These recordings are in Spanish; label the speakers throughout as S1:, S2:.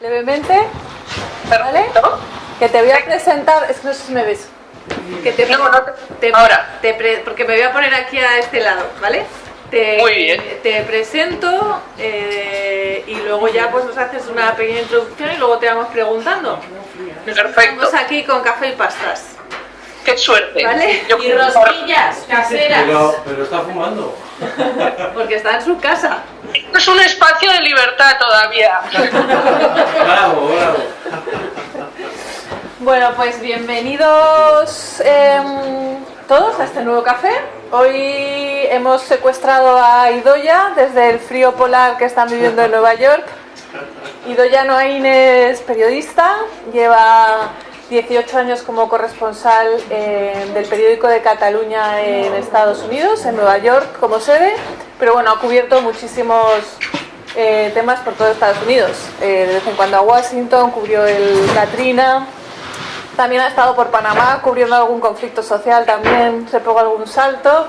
S1: Levemente, ¿vale? Que te voy a presentar, es que no sé si me ves. Que te,
S2: No, no
S1: te-
S2: ahora.
S1: te pre- porque me voy a poner aquí a este lado, ¿vale? Te,
S2: Muy bien.
S1: Te presento eh, y luego ya pues nos haces una pequeña introducción y luego te vamos preguntando.
S2: Perfecto.
S1: Estamos aquí con café y pastas,
S2: Qué suerte.
S1: ¿vale?
S2: Yo-
S1: y rosquillas caseras,
S3: Pero, pero está fumando.
S1: porque está en su casa.
S2: Es un espacio de libertad todavía.
S3: Bravo, bravo.
S1: Bueno, pues bienvenidos em, todos a este nuevo café. Hoy hemos secuestrado a Idoya desde el frío polar que están viviendo en Nueva York. Idoya Noain es periodista, lleva 18 años como corresponsal eh, del periódico de Cataluña en Estados Unidos, en Nueva York como sede, pero bueno, ha cubierto muchísimos eh, temas por todo Estados Unidos. Eh, de vez en cuando a Washington, cubrió el Katrina, también ha estado por Panamá cubriendo algún conflicto social, también se pegó algún salto,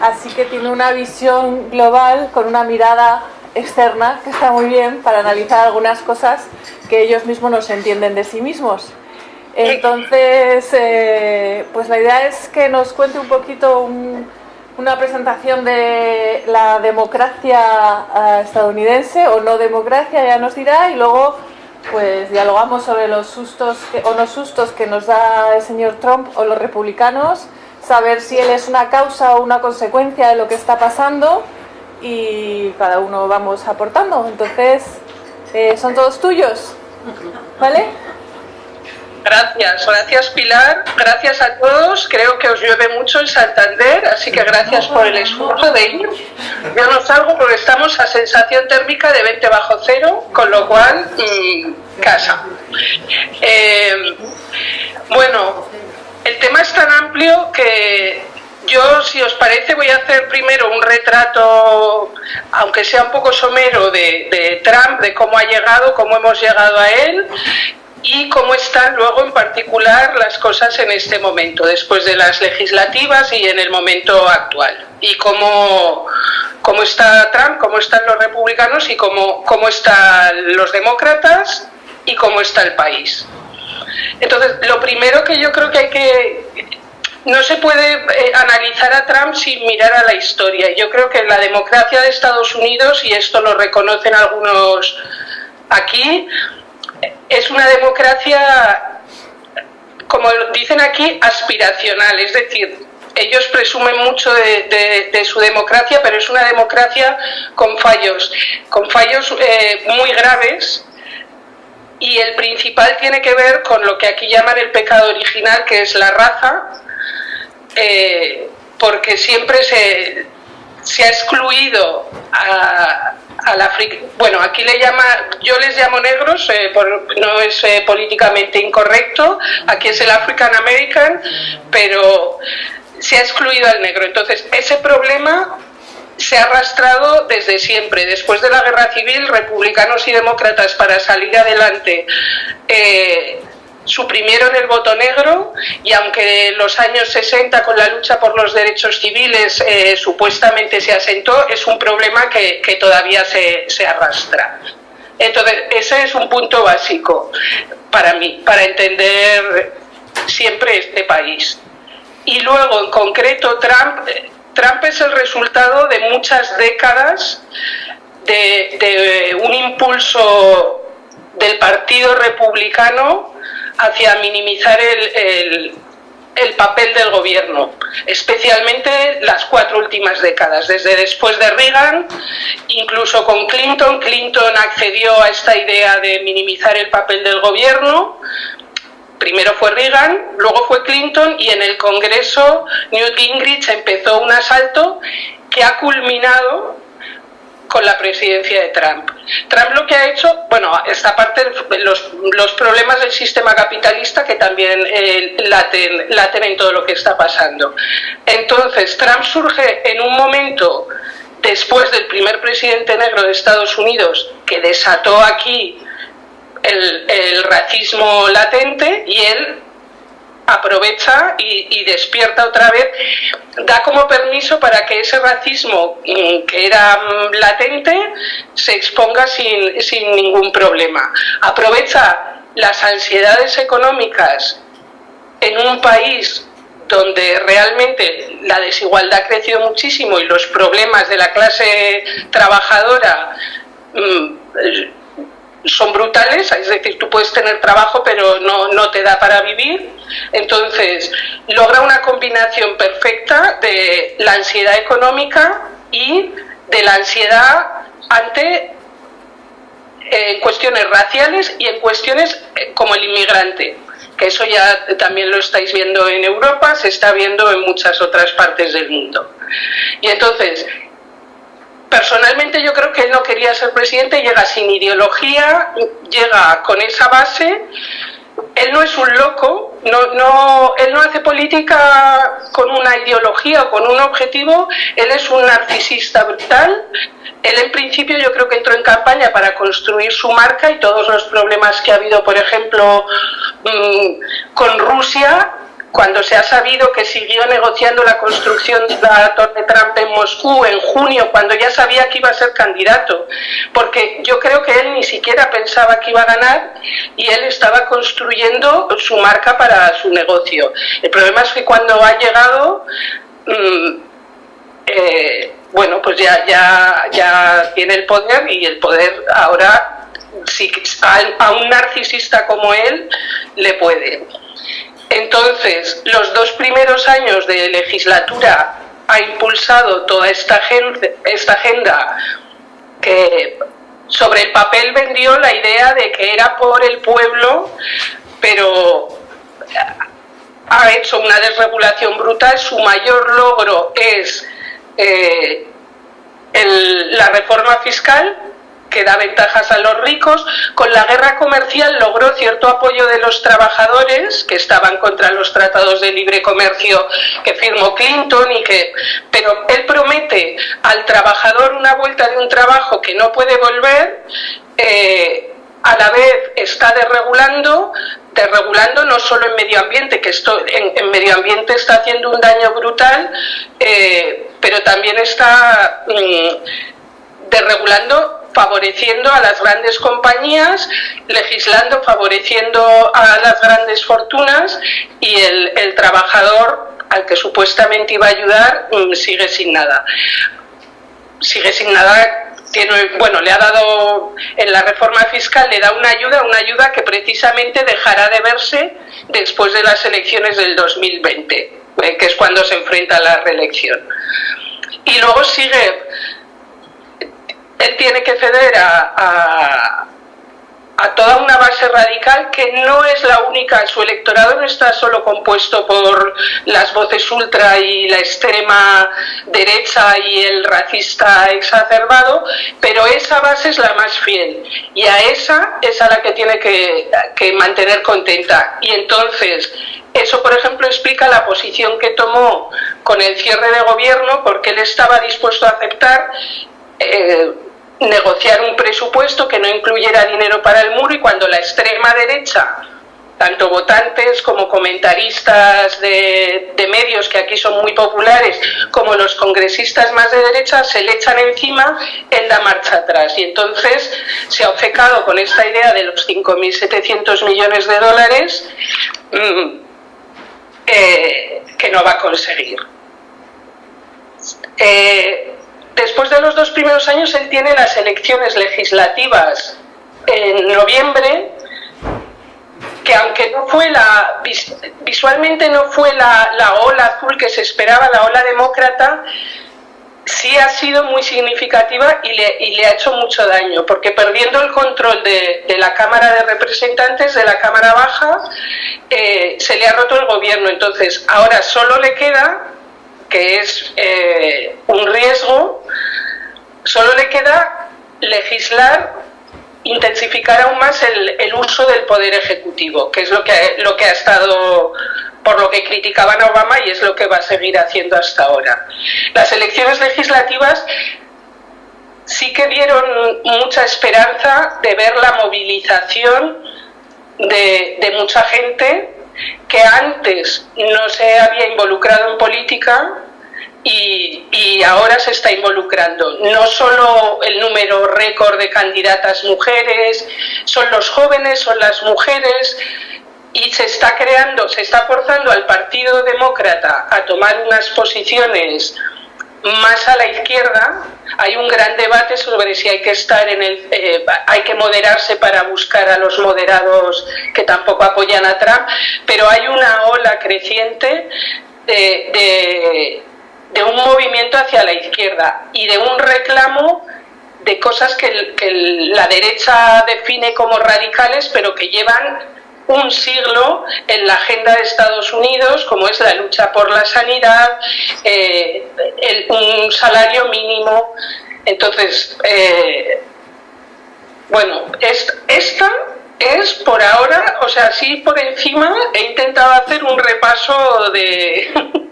S1: así que tiene una visión global con una mirada externa que está muy bien para analizar algunas cosas que ellos mismos no se entienden de sí mismos. Entonces, eh, pues la idea es que nos cuente un poquito un- una presentación de la democracia ah, estadounidense o no democracia, ya nos dirá, y luego pues dialogamos sobre los sustos que- o no sustos que nos da el señor Trump o los republicanos, saber si él es una causa o una consecuencia de lo que está pasando y cada uno vamos aportando. Entonces, eh, son todos tuyos, ¿vale?
S2: Gracias, gracias Pilar, gracias a todos. Creo que os llueve mucho en Santander, así que gracias por el esfuerzo de ir. Yo no salgo porque estamos a sensación térmica de 20 bajo cero, con lo cual, mm, casa. Eh, bueno, el tema es tan amplio que yo, si os parece, voy a hacer primero un retrato, aunque sea un poco somero, de, de Trump, de cómo ha llegado, cómo hemos llegado a él y cómo están luego en particular las cosas en este momento, después de las legislativas y en el momento actual. Y cómo, cómo está Trump, cómo están los republicanos y cómo, cómo están los demócratas y cómo está el país. Entonces, lo primero que yo creo que hay que... No se puede eh, analizar a Trump sin mirar a la historia. Yo creo que la democracia de Estados Unidos, y esto lo reconocen algunos aquí, es una democracia, como dicen aquí, aspiracional. Es decir, ellos presumen mucho de, su democracia, pero es una democracia con fallos, con fallos eh, muy graves y el principal tiene que ver con lo que aquí llaman el pecado original, que es la raza, eh, porque siempre se, se ha excluido a, al África. Bueno, aquí le llama, yo les llamo negros, eh, por- no es eh, políticamente incorrecto, aquí es el African American, pero se ha excluido al negro. Entonces, ese problema se ha arrastrado desde siempre. Después de la guerra civil, republicanos y demócratas para salir adelante eh, suprimieron el voto negro y aunque en los años 60 con la lucha por los derechos civiles eh, supuestamente se asentó, es un problema que, que todavía se, se arrastra. Entonces, ese es un punto básico para mí, para entender siempre este país. Y luego, en concreto, Trump, eh, Trump es el resultado de muchas décadas de, de un impulso del Partido Republicano hacia minimizar el, el- el papel del gobierno, especialmente las cuatro últimas décadas, desde después de Reagan, incluso con Clinton. Clinton accedió a esta idea de minimizar el papel del gobierno, Primero fue Reagan, luego fue Clinton y en el Congreso Newt Gingrich empezó un asalto que ha culminado con la presidencia de Trump. Trump lo que ha hecho, bueno, esta parte los, los problemas del sistema capitalista que también eh, laten, laten en todo lo que está pasando. Entonces, Trump surge en un momento después del primer presidente negro de Estados Unidos que desató aquí el, el racismo latente y él aprovecha y, despierta otra vez, da como permiso para que ese racismo mm, que era mm, latente se exponga sin, sin ningún problema. Aprovecha las ansiedades económicas en un país donde realmente la desigualdad ha crecido muchísimo y los problemas de la clase trabajadora mm, son brutales, es decir, tú puedes tener trabajo pero no, no te da para vivir, entonces logra una combinación perfecta de la ansiedad económica y de la ansiedad ante eh, cuestiones raciales y en cuestiones eh, como el inmigrante, que eso ya también lo estáis viendo en Europa, se está viendo en muchas otras partes del mundo. Y entonces, personalmente yo creo que él no quería ser presidente, llega sin ideología, llega con esa base. Él no es un loco, no, no, él no hace política con una ideología o con un objetivo, él es un narcisista brutal. Él en principio yo creo que entró en campaña para construir su marca y todos los problemas que ha habido, por ejemplo, mm, con Rusia, cuando se ha sabido que siguió negociando la construcción de la Torre Trump en Moscú en junio, cuando ya sabía que iba a ser candidato, porque yo creo que él ni siquiera pensaba que iba a ganar y él estaba construyendo su marca para su negocio. El problema es que cuando ha llegado, mm, eh, bueno, pues ya, ya, ya tiene el poder y el poder ahora si a un narcisista como él le puede. Entonces, los dos primeros años de legislatura ha impulsado toda esta agenda, que sobre el papel vendió la idea de que era por el pueblo, pero ha hecho una desregulación brutal. Su mayor logro es eh, la reforma fiscal, que da ventajas a los ricos. Con la guerra comercial logró cierto apoyo de los trabajadores que estaban contra los tratados de libre comercio que firmó Clinton y que pero él promete al trabajador una vuelta de un trabajo que no puede volver eh, a la vez está desregulando, desregulando no solo en medio ambiente, que esto en, medio ambiente está haciendo un daño brutal, eh, pero también está mm, desregulando favoreciendo a las grandes compañías, legislando, favoreciendo a las grandes fortunas y el, trabajador al que supuestamente iba a ayudar mm, sigue sin nada. Sigue sin nada bueno, le ha dado en la reforma fiscal, le da una ayuda, una ayuda que precisamente dejará de verse después de las elecciones del 2020, eh, que es cuando se enfrenta a la reelección. Y luego sigue él tiene que ceder a, toda una base radical que no es la única, su electorado no está solo compuesto por las voces ultra y la extrema derecha y el racista exacerbado, pero esa base es la más fiel y a esa es a la que tiene que, que mantener contenta. Y entonces, eso, por ejemplo, explica la posición que tomó con el cierre de gobierno, porque él estaba dispuesto a aceptar eh, negociar un presupuesto que no incluyera dinero para el muro y cuando la extrema derecha, tanto votantes como comentaristas de, medios que aquí son muy populares, como los congresistas más de derecha, se le echan encima, en la marcha atrás. Y entonces se ha obcecado con esta idea de los 5.700 millones de dólares mm, eh, que no va a conseguir. Eh, Después de los dos primeros años, él tiene las elecciones legislativas en noviembre, que aunque no fue la, visualmente no fue la, ola azul que se esperaba, la ola demócrata, sí ha sido muy significativa y le, ha hecho mucho daño, porque perdiendo el control de, la Cámara de Representantes, de la Cámara Baja, eh, se le ha roto el gobierno. Entonces, ahora solo le queda que es eh, un riesgo, solo le queda legislar, intensificar aún más el, uso del poder ejecutivo, que es lo que, lo que ha estado, por lo que criticaban a Obama y es lo que va a seguir haciendo hasta ahora. Las elecciones legislativas sí que dieron mucha esperanza de ver la movilización de, de mucha gente que antes no se había involucrado en política y, ahora se está involucrando. No solo el número récord de candidatas mujeres, son los jóvenes, son las mujeres, y se está creando, se está forzando al Partido Demócrata a tomar unas posiciones más a la izquierda, hay un gran debate sobre si hay que estar en el, eh, hay que moderarse para buscar a los moderados que tampoco apoyan a Trump, pero hay una ola creciente de, de, un movimiento hacia la izquierda y de un reclamo de cosas que, que la derecha define como radicales, pero que llevan un siglo en la agenda de Estados Unidos, como es la lucha por la sanidad, eh, un salario mínimo. Entonces, eh, bueno, esta es por ahora, o sea, sí por encima he intentado hacer un repaso de,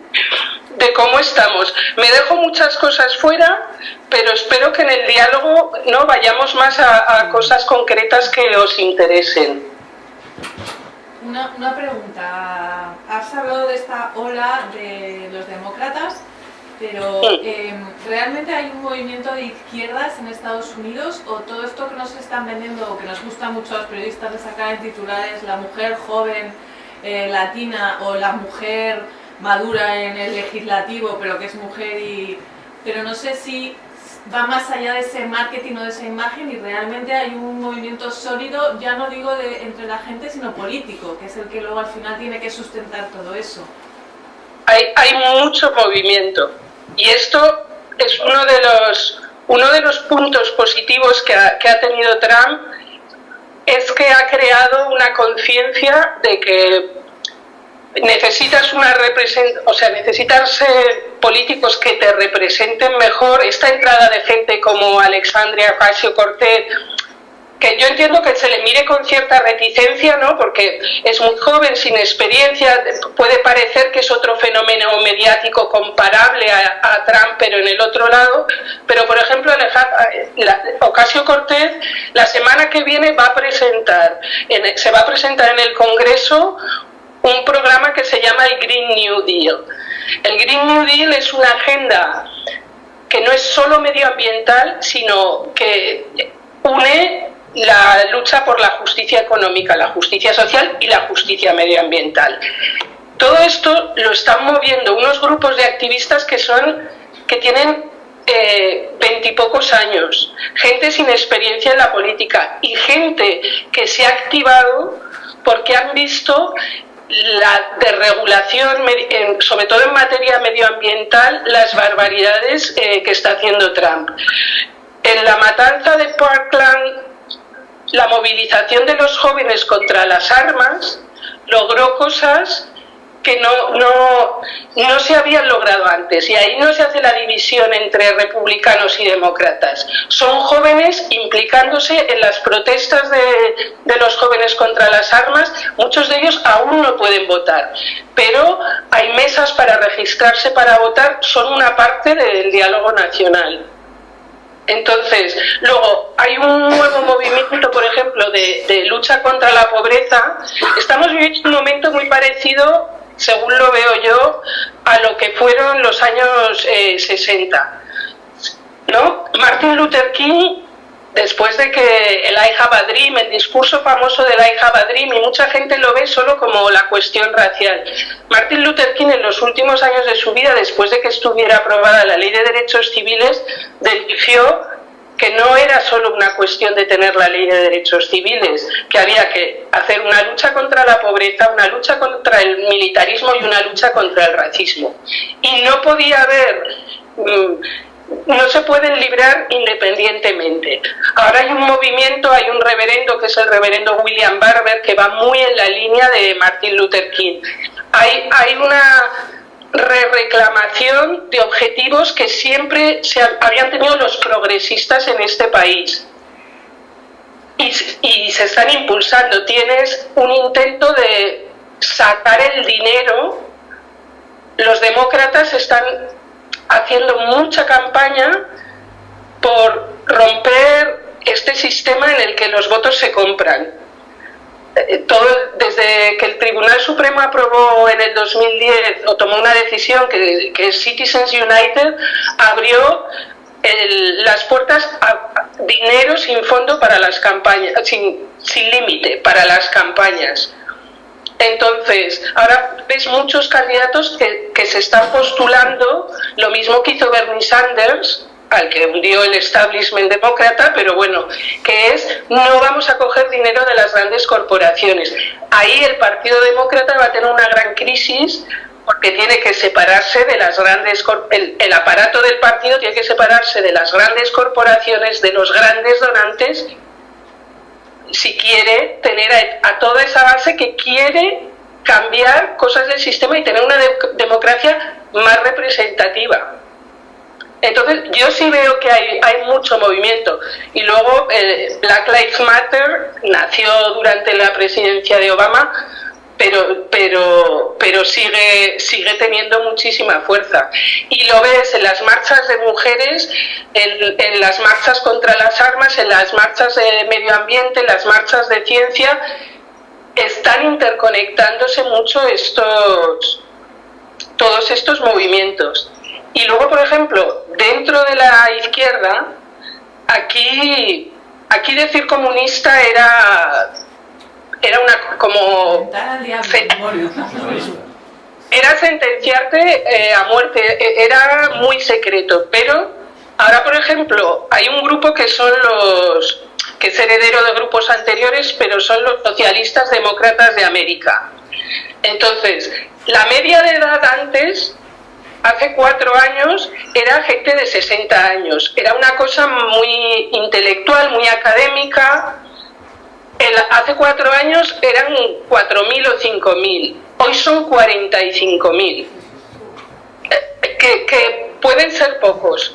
S2: de cómo estamos. Me dejo muchas cosas fuera, pero espero que en el diálogo no vayamos más a cosas concretas que os interesen.
S1: Una, una, pregunta. Has hablado de esta ola de los demócratas, pero em, ¿realmente hay un movimiento de izquierdas en Estados Unidos o todo esto que nos están vendiendo o que nos gusta mucho a los periodistas de sacar en titulares la mujer joven eh, latina o la mujer madura en el legislativo pero que es mujer y... Pero no sé si va más allá de ese marketing o de esa imagen y realmente hay un movimiento sólido, ya no digo de, entre la gente, sino político, que es el que luego al final tiene que sustentar todo eso.
S2: Hay, mucho movimiento y esto es uno de los, uno de los puntos positivos que ha, que ha tenido Trump, es que ha creado una conciencia de que necesitas una represent o sea, necesitas políticos que te representen mejor. Esta entrada de gente como Alexandria Ocasio Cortez, que yo entiendo que se le mire con cierta reticencia, ¿no? Porque es muy joven, sin experiencia, puede parecer que es otro fenómeno mediático comparable a, Trump, pero en el otro lado. Pero, por ejemplo, Ocasio Cortez, la semana que viene va a presentar, se va a presentar en el Congreso un programa que se llama el Green New Deal. El Green New Deal es una agenda que no es solo medioambiental, sino que une la lucha por la justicia económica, la justicia social y la justicia medioambiental. Todo esto lo están moviendo unos grupos de activistas que son que tienen eh, veintipocos años, gente sin experiencia en la política y gente que se ha activado porque han visto la desregulación, sobre todo en materia medioambiental, las barbaridades eh, que está haciendo Trump. En la matanza de Parkland, la movilización de los jóvenes contra las armas logró cosas que no, no, no se habían logrado antes. Y ahí no se hace la división entre republicanos y demócratas. Son jóvenes implicándose en las protestas de, de los jóvenes contra las armas. Muchos de ellos aún no pueden votar. Pero hay mesas para registrarse para votar. Son una parte del diálogo nacional. Entonces, luego hay un nuevo movimiento, por ejemplo, de, de, lucha contra la pobreza. Estamos viviendo un momento muy parecido según lo veo yo, a lo que fueron los años 60. Eh, ¿no? Martin Luther King, después de que el I Have Dream, el discurso famoso del I Have Dream, y mucha gente lo ve solo como la cuestión racial. Martin Luther King en los últimos años de su vida, después de que estuviera aprobada la ley de derechos civiles, que no era solo una cuestión de tener la ley de derechos civiles, que había que hacer una lucha contra la pobreza, una lucha contra el militarismo y una lucha contra el racismo. Y no podía haber, mm, no se pueden librar independientemente. Ahora hay un movimiento, hay un reverendo que es el reverendo William Barber, que va muy en la línea de Martin Luther King. Hay, hay una re-reclamación de objetivos que siempre se habían tenido los progresistas en este país. Y, y, se están impulsando. Tienes un intento de sacar el dinero. Los demócratas están haciendo mucha campaña por romper este sistema en el que los votos se compran todo, desde que el Tribunal Supremo aprobó en el 2010 o tomó una decisión que, que Citizens United abrió las puertas a dinero sin fondo para las campañas, sin, sin límite para las campañas. Entonces, ahora ves muchos candidatos que, que, se están postulando, lo mismo que hizo Bernie Sanders, al que hundió el establishment demócrata, pero bueno, que es no vamos a coger dinero de las grandes corporaciones. Ahí el Partido Demócrata va a tener una gran crisis porque tiene que separarse de las grandes, el, el aparato del partido tiene que separarse de las grandes corporaciones, de los grandes donantes, si quiere tener a, toda esa base que quiere cambiar cosas del sistema y tener una de, democracia más representativa. Entonces, yo sí veo que hay, hay mucho movimiento. Y luego, eh, Black Lives Matter nació durante la presidencia de Obama, pero, pero, pero sigue, sigue teniendo muchísima fuerza. Y lo ves en las marchas de mujeres, en, en las marchas contra las armas, en las marchas de medio ambiente, en las marchas de ciencia, están interconectándose mucho estos, todos estos movimientos. Y luego, por ejemplo, dentro de la izquierda, aquí, aquí decir comunista era, era una como... Era sentenciarte eh, a muerte, e, era muy secreto, pero ahora, por ejemplo, hay un grupo que son los que es heredero de grupos anteriores, pero son los socialistas demócratas de América. Entonces, la media de edad antes hace cuatro años era gente de 60 años. Era una cosa muy intelectual, muy académica. Hace cuatro años eran 4.000 o 5.000. Hoy son 45.000. Eh, que, que pueden ser pocos,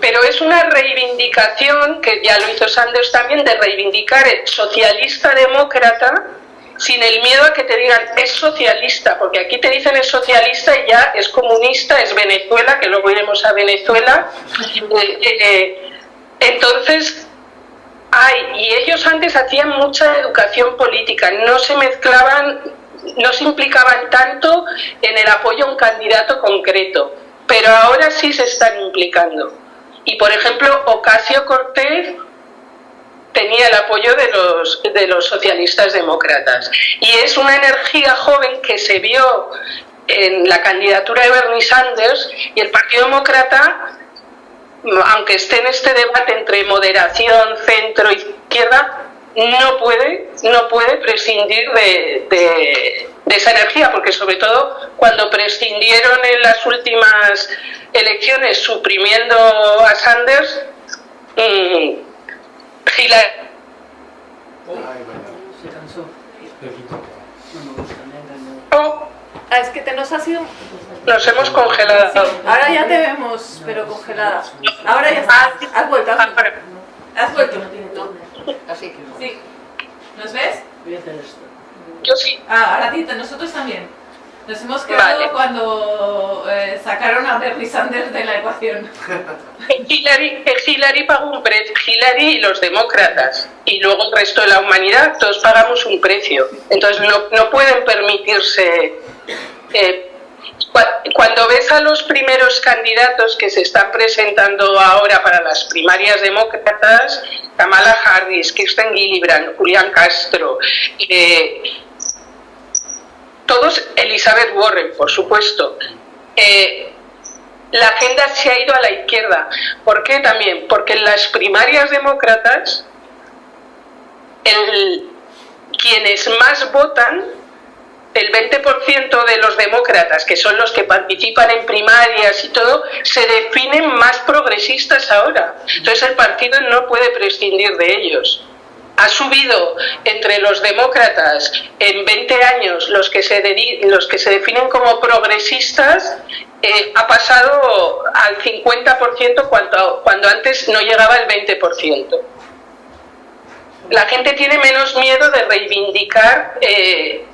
S2: pero es una reivindicación, que ya lo hizo Sanders también, de reivindicar el socialista demócrata sin el miedo a que te digan es socialista, porque aquí te dicen es socialista y ya es comunista, es Venezuela, que luego iremos a Venezuela. Eh, eh, entonces, hay, y ellos antes hacían mucha educación política, no se mezclaban, no se implicaban tanto en el apoyo a un candidato concreto, pero ahora sí se están implicando. Y por ejemplo, Ocasio Cortez tenía el apoyo de los, de los socialistas demócratas. Y es una energía joven que se vio en la candidatura de Bernie Sanders y el Partido Demócrata, aunque esté en este debate entre moderación, centro, izquierda, no puede, no puede prescindir de, esa energía, porque sobre todo cuando prescindieron en las últimas elecciones suprimiendo a Sanders, mmm, Hillary.
S1: Oh, ah, es que te nos ha sido...
S2: Nos hemos congelado.
S1: Sí, ahora ya te vemos, pero congelada. Ahora ya está. Has vuelto, has vuelto. Has vuelto.
S4: Así.
S1: Sí. ¿Nos ves?
S2: Yo sí.
S1: Ah, ahora ti, nosotros también. Nos hemos quedado
S2: Vale.
S1: cuando eh, sacaron a Bernie Sanders de la ecuación.
S2: Hillary, Hillary pagó un precio, Hillary y los demócratas, y luego el resto de la humanidad, todos pagamos un precio. Entonces no, no pueden permitirse... eh, cua- cuando ves a los primeros candidatos que se están presentando ahora para las primarias demócratas, Kamala Harris, Kirsten Gillibrand, Julián Castro, eh, Elizabeth Warren, por supuesto, eh, la agenda se ha ido a la izquierda. ¿Por qué también? Porque en las primarias demócratas, quienes más votan, el 20% de los demócratas, que son los que participan en primarias y todo, se definen más progresistas ahora. Entonces el partido no puede prescindir de ellos. Ha subido entre los demócratas en 20 años los que se, los que se definen como progresistas, eh, ha pasado al 50% cuando, cuando antes no llegaba el 20%. La gente tiene menos miedo de reivindicar eh,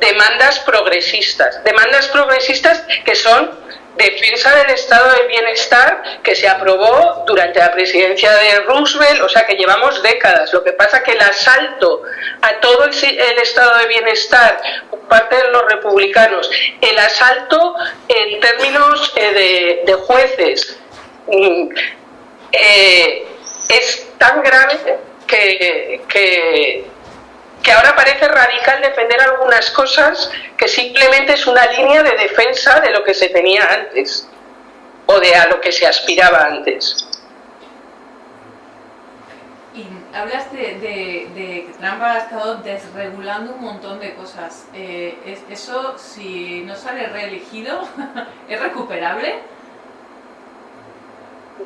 S2: demandas progresistas, demandas progresistas que son defensa del estado del bienestar que se aprobó durante la presidencia de Roosevelt, o sea que llevamos décadas. Lo que pasa que el asalto a todo el, estado de bienestar por parte de los republicanos, el asalto en términos eh, de, jueces, mm, eh, es tan grave que, que que ahora parece radical defender algunas cosas que simplemente es una línea de defensa de lo que se tenía antes o de a lo que se aspiraba antes.
S1: Y hablas de, que Trump ha estado desregulando un montón de cosas. Eh, ¿Eso, si no sale reelegido, es recuperable?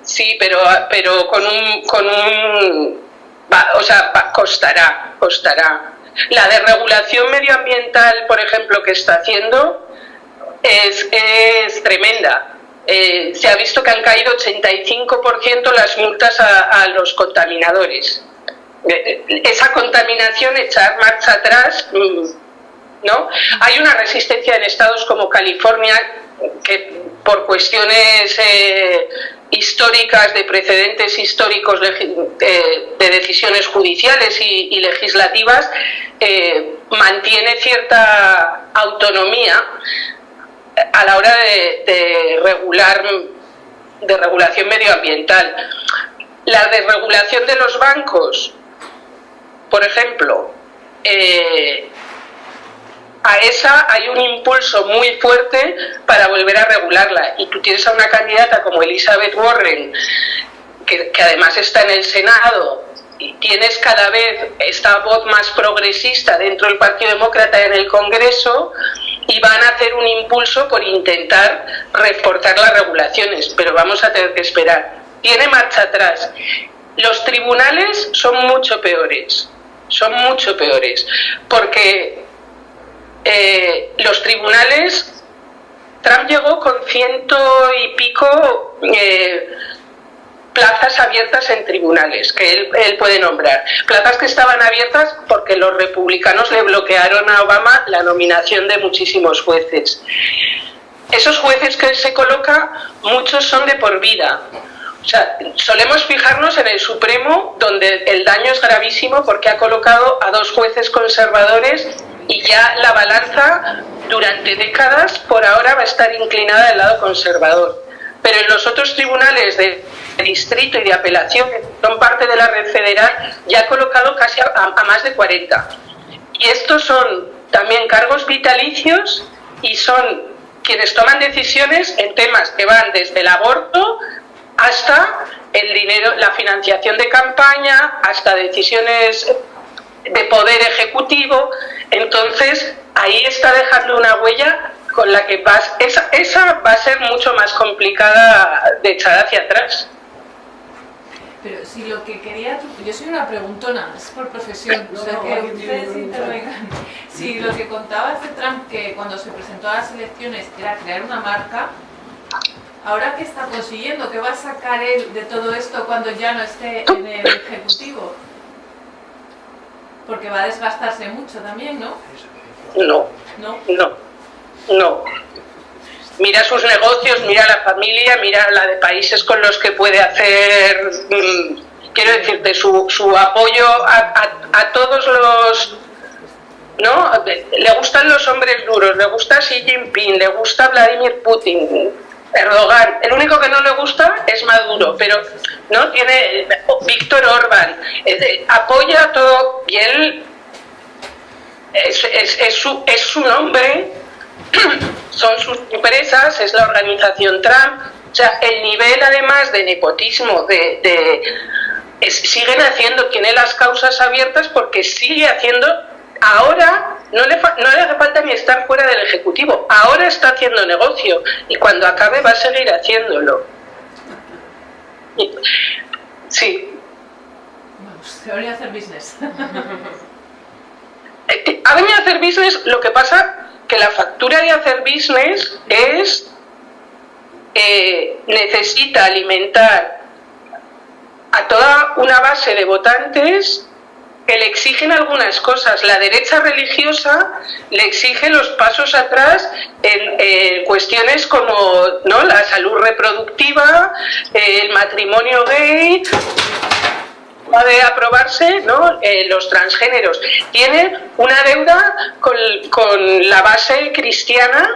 S2: Sí, pero, pero con un, con un o sea, costará, costará. La desregulación medioambiental, por ejemplo, que está haciendo es, es tremenda. Eh, se ha visto que han caído 85% las multas a, los contaminadores. Eh, eh, esa contaminación, echar marcha atrás, mm, ¿no? Hay una resistencia en estados como California que por cuestiones históricas, de precedentes históricos de, decisiones judiciales y, legislativas, eh, mantiene cierta autonomía a la hora de, regular de regulación medioambiental. La desregulación de los bancos, por ejemplo, eh, a esa hay un impulso muy fuerte para volver a regularla. Y tú tienes a una candidata como Elizabeth Warren, que, además está en el Senado, y tienes cada vez esta voz más progresista dentro del Partido Demócrata en el Congreso, y van a hacer un impulso por intentar reforzar las regulaciones, pero vamos a tener que esperar. Tiene marcha atrás. Los tribunales son mucho peores, son mucho peores, porque eh, los tribunales, Trump llegó con ciento y pico eh, plazas abiertas en tribunales que él, él, puede nombrar. Plazas que estaban abiertas porque los republicanos le bloquearon a Obama la nominación de muchísimos jueces. Esos jueces que se coloca, muchos son de por vida. O sea, solemos fijarnos en el Supremo, donde el daño es gravísimo porque ha colocado a dos jueces conservadores y ya la balanza durante décadas por ahora va a estar inclinada del lado conservador. Pero en los otros tribunales de distrito y de apelación, que son parte de la red federal, ya ha colocado casi a, más de 40. Y estos son también cargos vitalicios y son quienes toman decisiones en temas que van desde el aborto hasta el dinero, la financiación de campaña, hasta decisiones de poder ejecutivo, entonces ahí está dejando una huella con la que vas, esa, esa va a ser mucho más complicada de echar hacia atrás.
S1: Pero si lo que quería, yo soy una preguntona, es por profesión, o sea que ustedes intervengan. Si lo que contaba este Trump que cuando se presentó a las elecciones era crear una marca, ahora qué está consiguiendo, qué va a sacar él de todo esto cuando ya no esté en el ejecutivo. Porque va a desgastarse mucho también, ¿no?
S2: No. No. No. No. Mira sus negocios, mira la familia, mira la de países con los que puede hacer, mm, quiero decirte, su, su apoyo a, a, todos los ¿no? Le gustan los hombres duros, le gusta Xi Jinping, le gusta Vladimir Putin, Erdogan. El único que no le gusta es Maduro, pero no tiene Víctor Orban. apoya todo y él es, su, es su nombre, son sus empresas, es la organización Trump. O sea, el nivel además de nepotismo, de, siguen haciendo, tiene las causas abiertas porque sigue haciendo, ahora no le, no le hace falta ni estar fuera del Ejecutivo, ahora está haciendo negocio y cuando acabe va a seguir haciéndolo. Sí.
S1: Vamos, a hacer business.
S2: ha venido a hacer business, lo que pasa que la factura de hacer business es eh, necesita alimentar a toda una base de votantes que le exigen algunas cosas. La derecha religiosa le exige los pasos atrás en cuestiones como ¿no? la salud reproductiva, el matrimonio gay, de aprobarse ¿no? Eh, los transgéneros. Tiene una deuda con, con, la base cristiana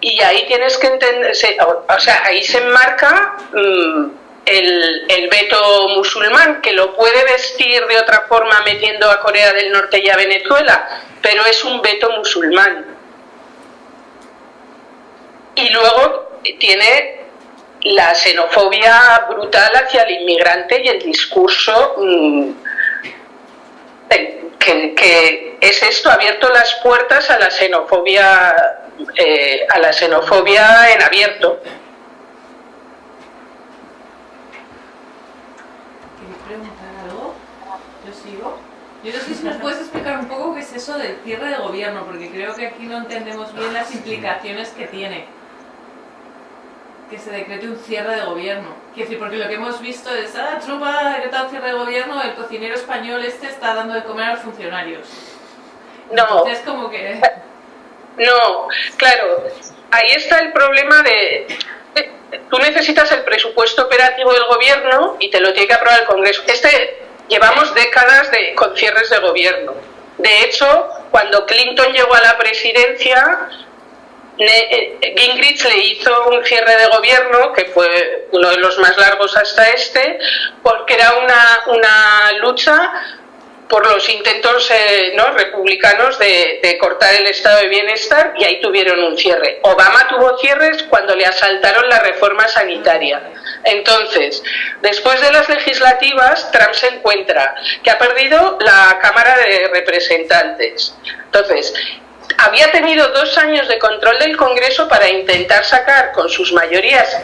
S2: y ahí tienes que entender, o sea, ahí se enmarca mm, el, veto musulmán, que lo puede vestir de otra forma metiendo a Corea del Norte y a Venezuela, pero es un veto musulmán. Y luego tiene la xenofobia brutal hacia el inmigrante y el discurso mm, que, es esto, abierto las puertas a la xenofobia, eh, a la xenofobia en abierto.
S1: preguntar algo? Yo sigo. Yo no sé si nos puedes explicar un poco qué es eso del cierre de gobierno, porque creo que aquí no entendemos bien las implicaciones que tiene que se decrete un cierre de gobierno. Quiero decir, porque lo que hemos visto es, ah, Trump ha decretado un cierre de gobierno, el cocinero español este está dando de comer a los funcionarios.
S2: No.
S1: Es como que...
S2: No, claro, ahí está el problema de... Tú necesitas el presupuesto operativo del gobierno y te lo tiene que aprobar el Congreso. Este, llevamos décadas de, con cierres de gobierno. De hecho, cuando Clinton llegó a la presidencia, eh, Gingrich le hizo un cierre de gobierno, que fue uno de los más largos hasta este, porque era una, una lucha por los intentos eh, ¿no? republicanos de, de, cortar el estado de bienestar y ahí tuvieron un cierre. Obama tuvo cierres cuando le asaltaron la reforma sanitaria. Entonces, después de las legislativas, Trump se encuentra que ha perdido la Cámara de Representantes. Entonces, había tenido dos años de control del Congreso para intentar sacar con sus mayorías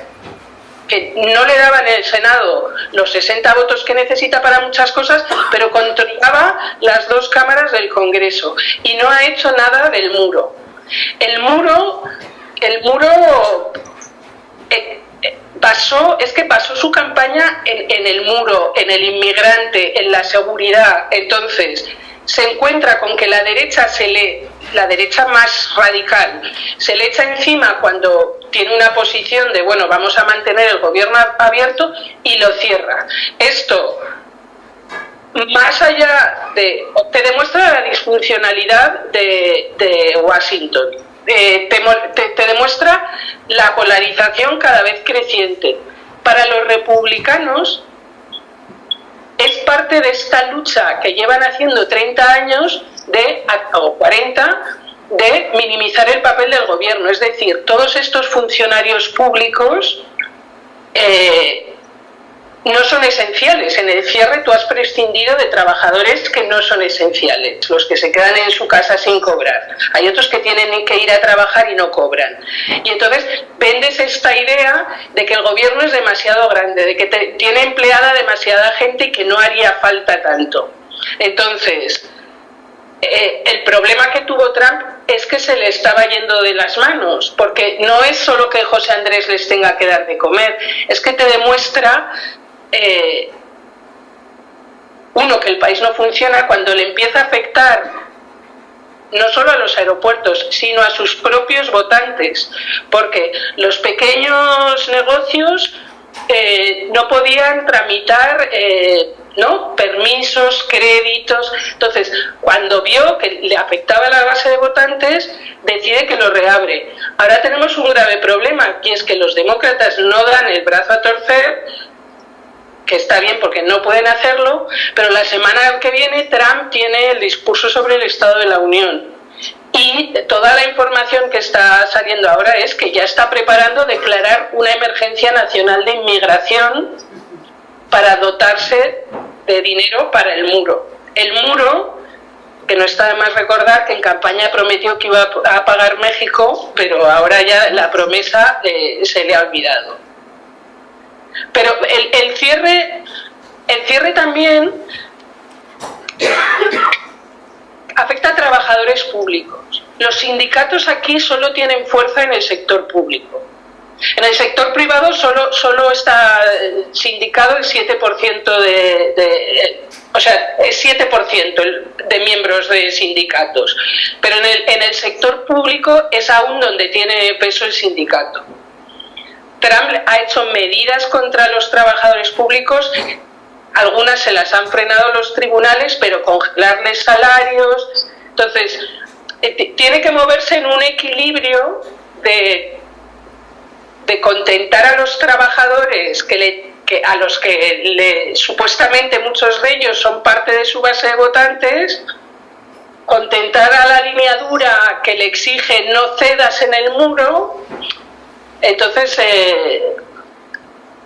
S2: que no le daban el Senado los 60 votos que necesita para muchas cosas, pero controlaba las dos cámaras del Congreso y no ha hecho nada del muro. El muro, el muro eh, pasó, es que pasó su campaña en, en el muro, en el inmigrante, en la seguridad. Entonces, se encuentra con que la derecha se le, la derecha más radical, se le echa encima cuando tiene una posición de bueno, vamos a mantener el gobierno abierto y lo cierra. Esto más allá de te demuestra la disfuncionalidad de, Washington. Te, te demuestra la polarización cada vez creciente. Para los republicanos, es parte de esta lucha que llevan haciendo 30 años de, o 40 de minimizar el papel del gobierno. Es decir, todos estos funcionarios públicos eh, no son esenciales. En el cierre tú has prescindido de trabajadores que no son esenciales, los que se quedan en su casa sin cobrar. Hay otros que tienen que ir a trabajar y no cobran. Y entonces vendes esta idea de que el gobierno es demasiado grande, de que tiene empleada demasiada gente y que no haría falta tanto. Entonces, eh, el problema que tuvo Trump es que se le estaba yendo de las manos, porque no es solo que José Andrés les tenga que dar de comer, es que te demuestra eh, uno, que el país no funciona cuando le empieza a afectar no solo a los aeropuertos, sino a sus propios votantes, porque los pequeños negocios eh, no podían tramitar eh, ¿no? permisos, créditos. Entonces, cuando vio que le afectaba la base de votantes, decide que lo reabre. Ahora tenemos un grave problema, que es que los demócratas no dan el brazo a torcer que está bien porque no pueden hacerlo, pero la semana que viene Trump tiene el discurso sobre el Estado de la Unión. Y toda la información que está saliendo ahora es que ya está preparando declarar una emergencia nacional de inmigración para dotarse de dinero para el muro. El muro, que no está de más recordar que en campaña prometió que iba a pagar México, pero ahora ya la promesa eh, se le ha olvidado. Pero el, cierre, el cierre también afecta a trabajadores públicos. Los sindicatos aquí solo tienen fuerza en el sector público. En el sector privado solo, solo está sindicado el 7% de, o sea, es 7% de miembros de sindicatos, pero en el, en el sector público es aún donde tiene peso el sindicato. Trump ha hecho medidas contra los trabajadores públicos, algunas se las han frenado los tribunales, pero congelarles salarios. Entonces, eh, tiene que moverse en un equilibrio de, de contentar a los trabajadores que le a los que le, supuestamente muchos de ellos son parte de su base de votantes, contentar a la línea dura que le exige no cedas en el muro, entonces, eh,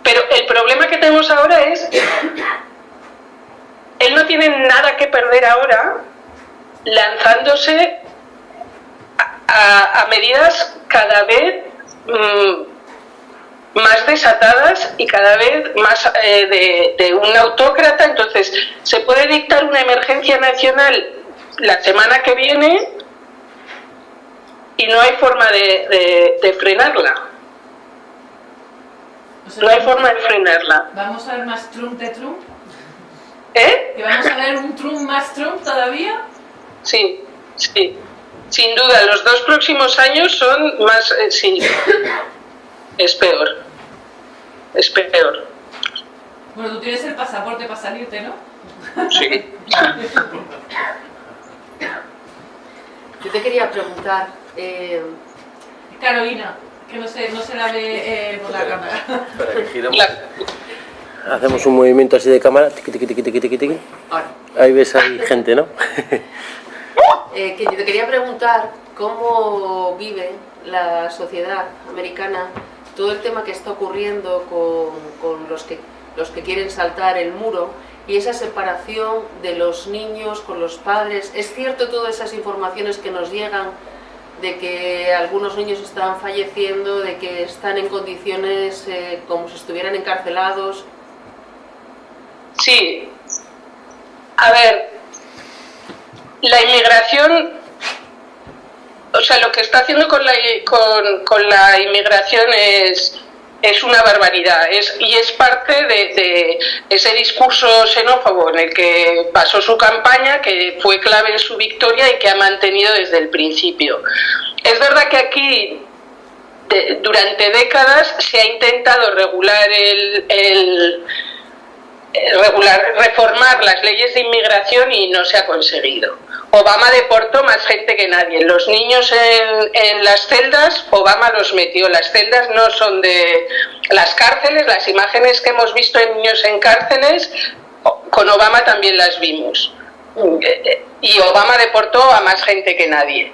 S2: pero el problema que tenemos ahora es, él no tiene nada que perder ahora lanzándose a, medidas cada vez mm, más desatadas y cada vez más eh, de, un autócrata. Entonces, se puede dictar una emergencia nacional la semana que viene y no hay forma de frenarla no hay forma de frenarla.
S1: ¿Vamos a ver más Trump de Trump?
S2: ¿Eh?
S1: ¿Que vamos a ver un Trump más Trump todavía?
S2: Sí, sí. Sin duda, los dos próximos años son más... Eh, sí, es peor. Es peor.
S1: Bueno, tú tienes el pasaporte para salirte, ¿no?
S2: Sí.
S4: Yo te quería preguntar... Eh...
S1: Carolina que no se, no se la ve eh, por la cámara.
S5: Para que giramos. Hacemos un movimiento así de cámara. Tiqui, tiqui, tiqui, tiqui, tiqui. Ahí ves ahí gente, ¿no?
S4: eh, que yo te quería preguntar cómo vive la sociedad americana todo el tema que está ocurriendo con, con los, que, los que quieren saltar el muro y esa separación de los niños con los padres. ¿Es cierto todas esas informaciones que nos llegan de que algunos niños están falleciendo, de que están en condiciones eh, como si estuvieran encarcelados.
S2: Sí. A ver, la inmigración, o sea, lo que está haciendo con la, con, con la inmigración es es una barbaridad es, y es parte de, ese discurso xenófobo en el que pasó su campaña, que fue clave en su victoria y que ha mantenido desde el principio. Es verdad que aquí durante décadas se ha intentado regular el regular, reformar las leyes de inmigración y no se ha conseguido. Obama deportó más gente que nadie. Los niños en, las celdas, Obama los metió. Las celdas no son de las cárceles, las imágenes que hemos visto de niños en cárceles, con Obama también las vimos. Y Obama deportó a más gente que nadie.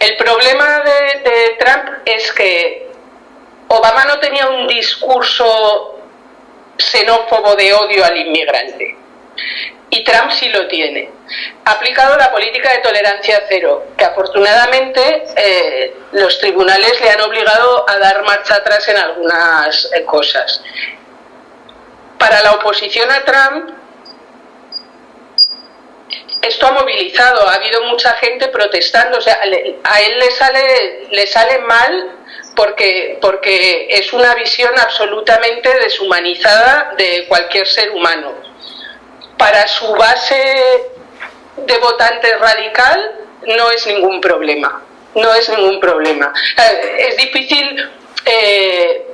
S2: El problema de, de Trump es que Obama no tenía un discurso xenófobo de odio al inmigrante. Y Trump sí lo tiene. Ha aplicado la política de tolerancia cero, que afortunadamente eh, los tribunales le han obligado a dar marcha atrás en algunas eh, cosas. Para la oposición a Trump, esto ha movilizado, ha habido mucha gente protestando, o sea, a él le sale, le sale mal porque, porque es una visión absolutamente deshumanizada de cualquier ser humano. Para su base de votantes radical no es ningún problema, no es ningún problema. Eh, es difícil eh,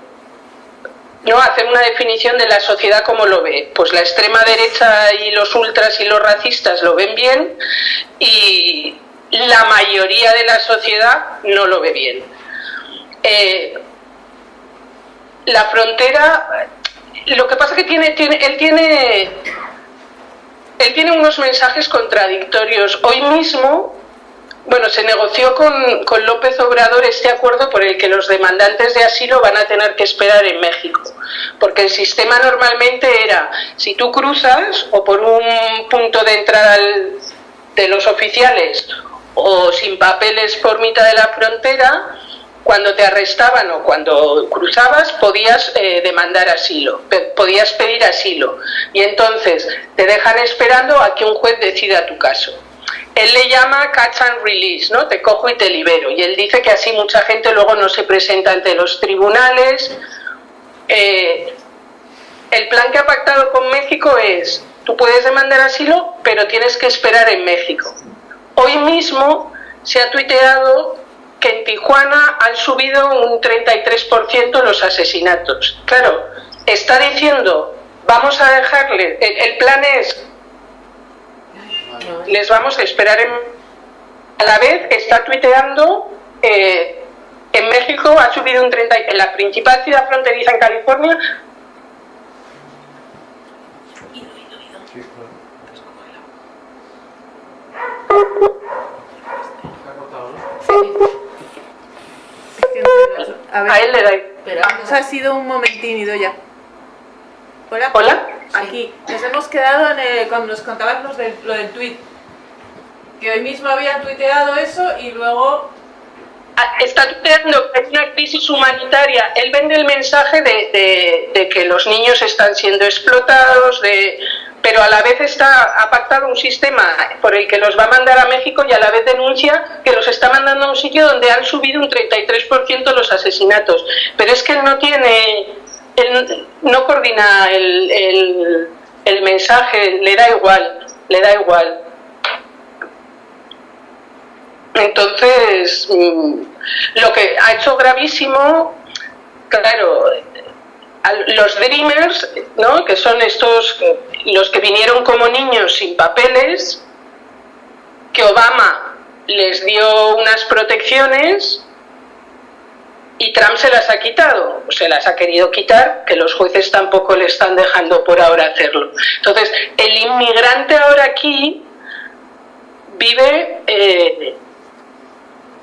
S2: no hacer una definición de la sociedad como lo ve. Pues la extrema derecha y los ultras y los racistas lo ven bien y la mayoría de la sociedad no lo ve bien. Eh, la frontera, lo que pasa que tiene, tiene, él tiene, él tiene unos mensajes contradictorios. Hoy mismo, bueno, se negoció con, con López Obrador este acuerdo por el que los demandantes de asilo van a tener que esperar en México, porque el sistema normalmente era, si tú cruzas o por un punto de entrada de los oficiales o sin papeles por mitad de la frontera, cuando te arrestaban o cuando cruzabas podías eh, demandar asilo, podías pedir asilo y entonces te dejan esperando a que un juez decida tu caso. él le llama catch and release, ¿no? Te cojo y te libero. Y él dice que así mucha gente luego no se presenta ante los tribunales. Eh, el plan que ha pactado con México es, tú puedes demandar asilo, pero tienes que esperar en México. Hoy mismo se ha tuiteado que en Tijuana han subido un 33% los asesinatos. Claro, está diciendo, vamos a dejarle, el, plan es, les vamos a esperar en... A la vez está tuiteando, eh, en México ha subido un 30%, en la principal ciudad fronteriza en California A, él le da.
S1: Pero ha sido un momentín, ya.
S2: Hola. Hola.
S1: Aquí. Nos hemos quedado en el, cuando nos contabas lo del, lo del tweet. Que hoy mismo había tuiteado eso y luego
S2: ah, está tuiteando que hay una crisis humanitaria. Él vende el mensaje de, de, que los niños están siendo explotados, de, pero a la vez está, ha pactado un sistema por el que los va a mandar a México y a la vez denuncia que los está mandando a un sitio donde han subido un 33% los asesinatos. Pero es que él no tiene, él no coordina el, el mensaje, le da igual, le da igual. Entonces, mm, lo que ha hecho gravísimo, claro, los Dreamers, ¿no? que son estos, los que vinieron como niños sin papeles, que Obama les dio unas protecciones y Trump se las ha quitado, se las ha querido quitar, que los jueces tampoco le están dejando por ahora hacerlo. Entonces, el inmigrante ahora aquí vive eh,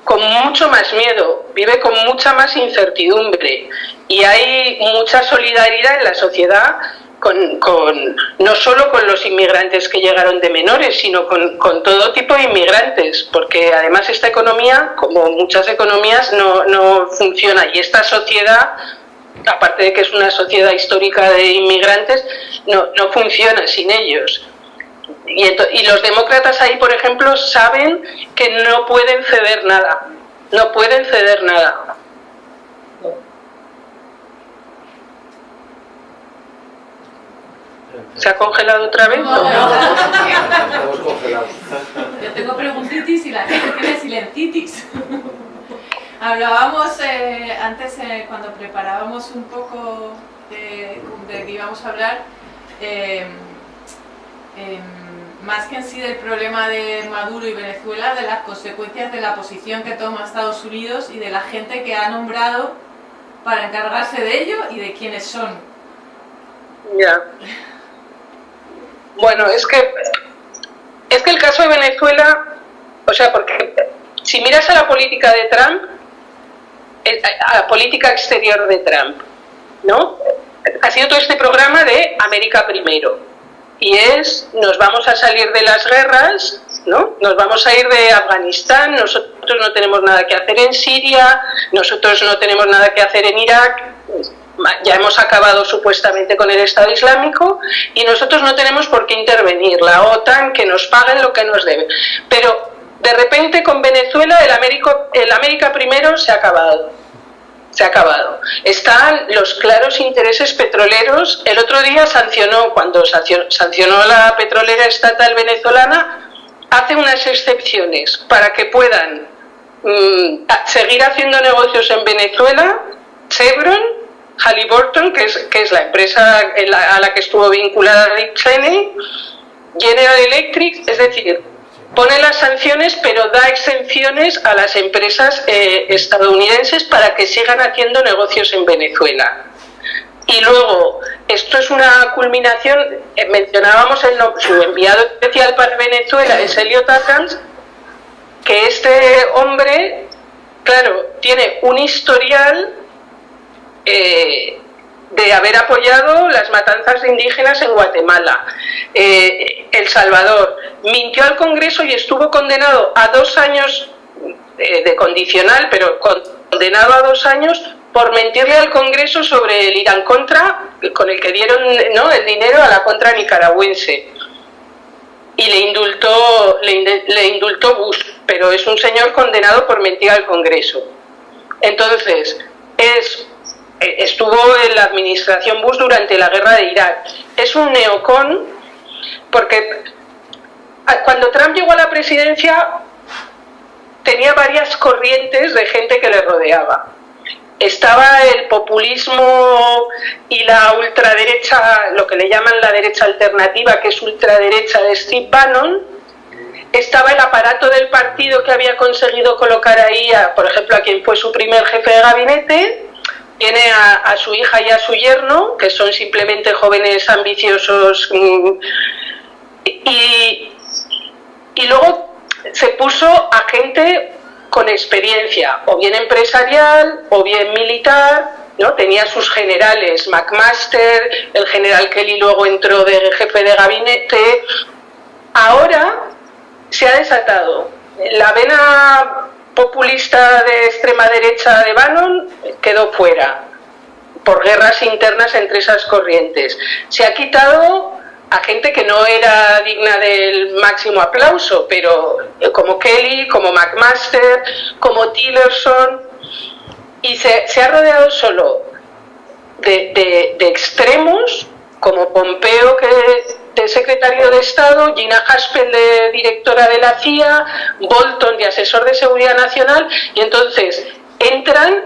S2: con mucho más miedo, vive con mucha más incertidumbre y hay mucha solidaridad en la sociedad con, no solo con los inmigrantes que llegaron de menores, sino con, todo tipo de inmigrantes, porque además esta economía, como muchas economías, no, funciona y esta sociedad aparte de que es una sociedad histórica de inmigrantes, no, no funciona sin ellos. Y, los demócratas ahí, por ejemplo, saben que no pueden ceder nada, no pueden ceder nada. ¿Se ha congelado otra vez? No,
S1: Yo tengo preguntitis y la gente tiene silencitis. Hablábamos eh, antes, eh, cuando preparábamos un poco de, de que íbamos a hablar, eh, más que en sí del problema de Maduro y Venezuela, de las consecuencias de la posición que toma Estados Unidos y de la gente que ha nombrado para encargarse de ello y de quiénes son.
S2: Ya. Bueno, es que es que el caso de Venezuela, o sea, porque si miras a la política de Trump, a la política exterior de Trump, ¿no? Ha sido todo este programa de América primero y es nos vamos a salir de las guerras, ¿no? Nos vamos a ir de Afganistán, nosotros no tenemos nada que hacer en Siria, nosotros no tenemos nada que hacer en Irak, ya hemos acabado supuestamente con el Estado Islámico y nosotros no tenemos por qué intervenir, la OTAN que nos paguen lo que nos debe. Pero de repente con Venezuela el América, el América primero se ha acabado se ha acabado. Están los claros intereses petroleros. El otro día sancionó, cuando sancionó la petrolera estatal venezolana, hace unas excepciones para que puedan mm, seguir haciendo negocios en Venezuela, Chevron, Halliburton, que es, que es la empresa a la que estuvo vinculada Dick Cheney, General Electric, es decir, pone las sanciones pero da exenciones a las empresas eh, estadounidenses para que sigan haciendo negocios en Venezuela. Y luego, esto es una culminación, eh, mencionábamos el, su enviado especial para Venezuela, es Elliot Atkins, que este hombre, claro, tiene un historial eh, de haber apoyado las matanzas de indígenas en Guatemala. Eh, el Salvador mintió al Congreso y estuvo condenado a dos años eh, de, condicional, pero condenado a dos años por mentirle al Congreso sobre el Irán contra, con el que dieron ¿no? el dinero a la contra nicaragüense. y le indultó, le, indultó Bush, pero es un señor condenado por mentir al Congreso. Entonces, es, estuvo en la administración Bush durante la guerra de Irak. Es un neocon porque cuando Trump llegó a la presidencia tenía varias corrientes de gente que le rodeaba. Estaba el populismo y la ultraderecha, lo que le llaman la derecha alternativa, que es ultraderecha de Steve Bannon, estaba el aparato del partido que había conseguido colocar ahí, por ejemplo, a quien fue su primer jefe de gabinete, tiene a, su hija y a su yerno, que son simplemente jóvenes ambiciosos, mm, y, y luego se puso a gente con experiencia, o bien empresarial, o bien militar, ¿no? Tenía sus generales, McMaster, el general Kelly luego entró de jefe de gabinete. Ahora se ha desatado. La vena populista de extrema derecha de Bannon quedó fuera por guerras internas entre esas corrientes. Se ha quitado a gente que no era digna del máximo aplauso, pero eh, como Kelly, como McMaster, como Tillerson, y se, ha rodeado solo de, extremos, como Pompeo, que de secretario de Estado, Gina Haspel de directora de la CIA, Bolton de asesor de seguridad nacional, y entonces entran,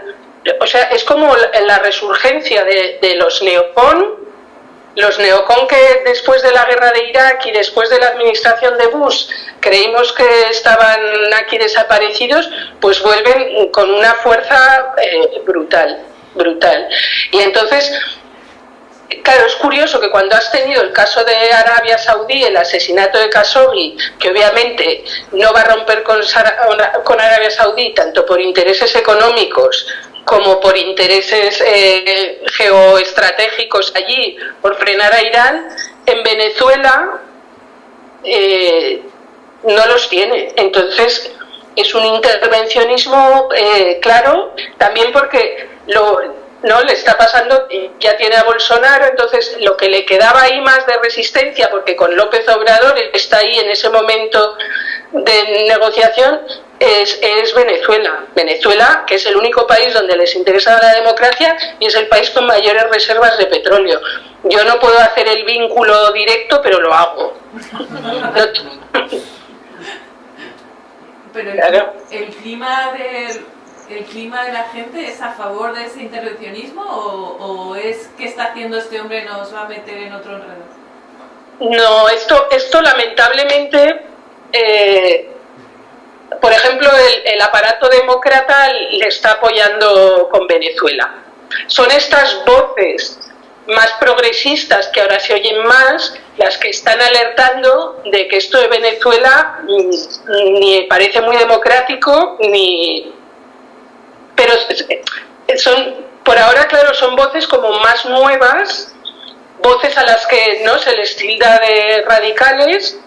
S2: o sea, es como la, resurgencia de, los neocon los neocon que después de la guerra de Irak y después de la administración de Bush creímos que estaban aquí desaparecidos, pues vuelven con una fuerza eh, brutal, brutal. Y entonces, claro, es curioso que cuando has tenido el caso de Arabia Saudí, el asesinato de Khashoggi, que obviamente no va a romper con, con Arabia Saudí tanto por intereses económicos como por intereses eh, geoestratégicos allí, por frenar a Irán, en Venezuela eh, no los tiene. Entonces es un intervencionismo eh, claro, también porque lo, no le está pasando, ya tiene a Bolsonaro, entonces lo que le quedaba ahí más de resistencia, porque con López Obrador está ahí en ese momento de negociación, es, Venezuela. Venezuela, que es el único país donde les interesa la democracia y es el país con mayores reservas de petróleo. Yo no puedo hacer el vínculo directo, pero lo hago.
S1: pero el, clima del el clima de la gente es a favor de ese intervencionismo o, es que está haciendo este hombre nos va a meter en otro enredo?
S2: No, esto, esto lamentablemente eh, por ejemplo, el, aparato demócrata le está apoyando con Venezuela. Son estas voces más progresistas que ahora se oyen más las que están alertando de que esto de Venezuela mm, ni parece muy democrático ni pero son por ahora claro son voces como más nuevas voces a las que no se les tilda de radicales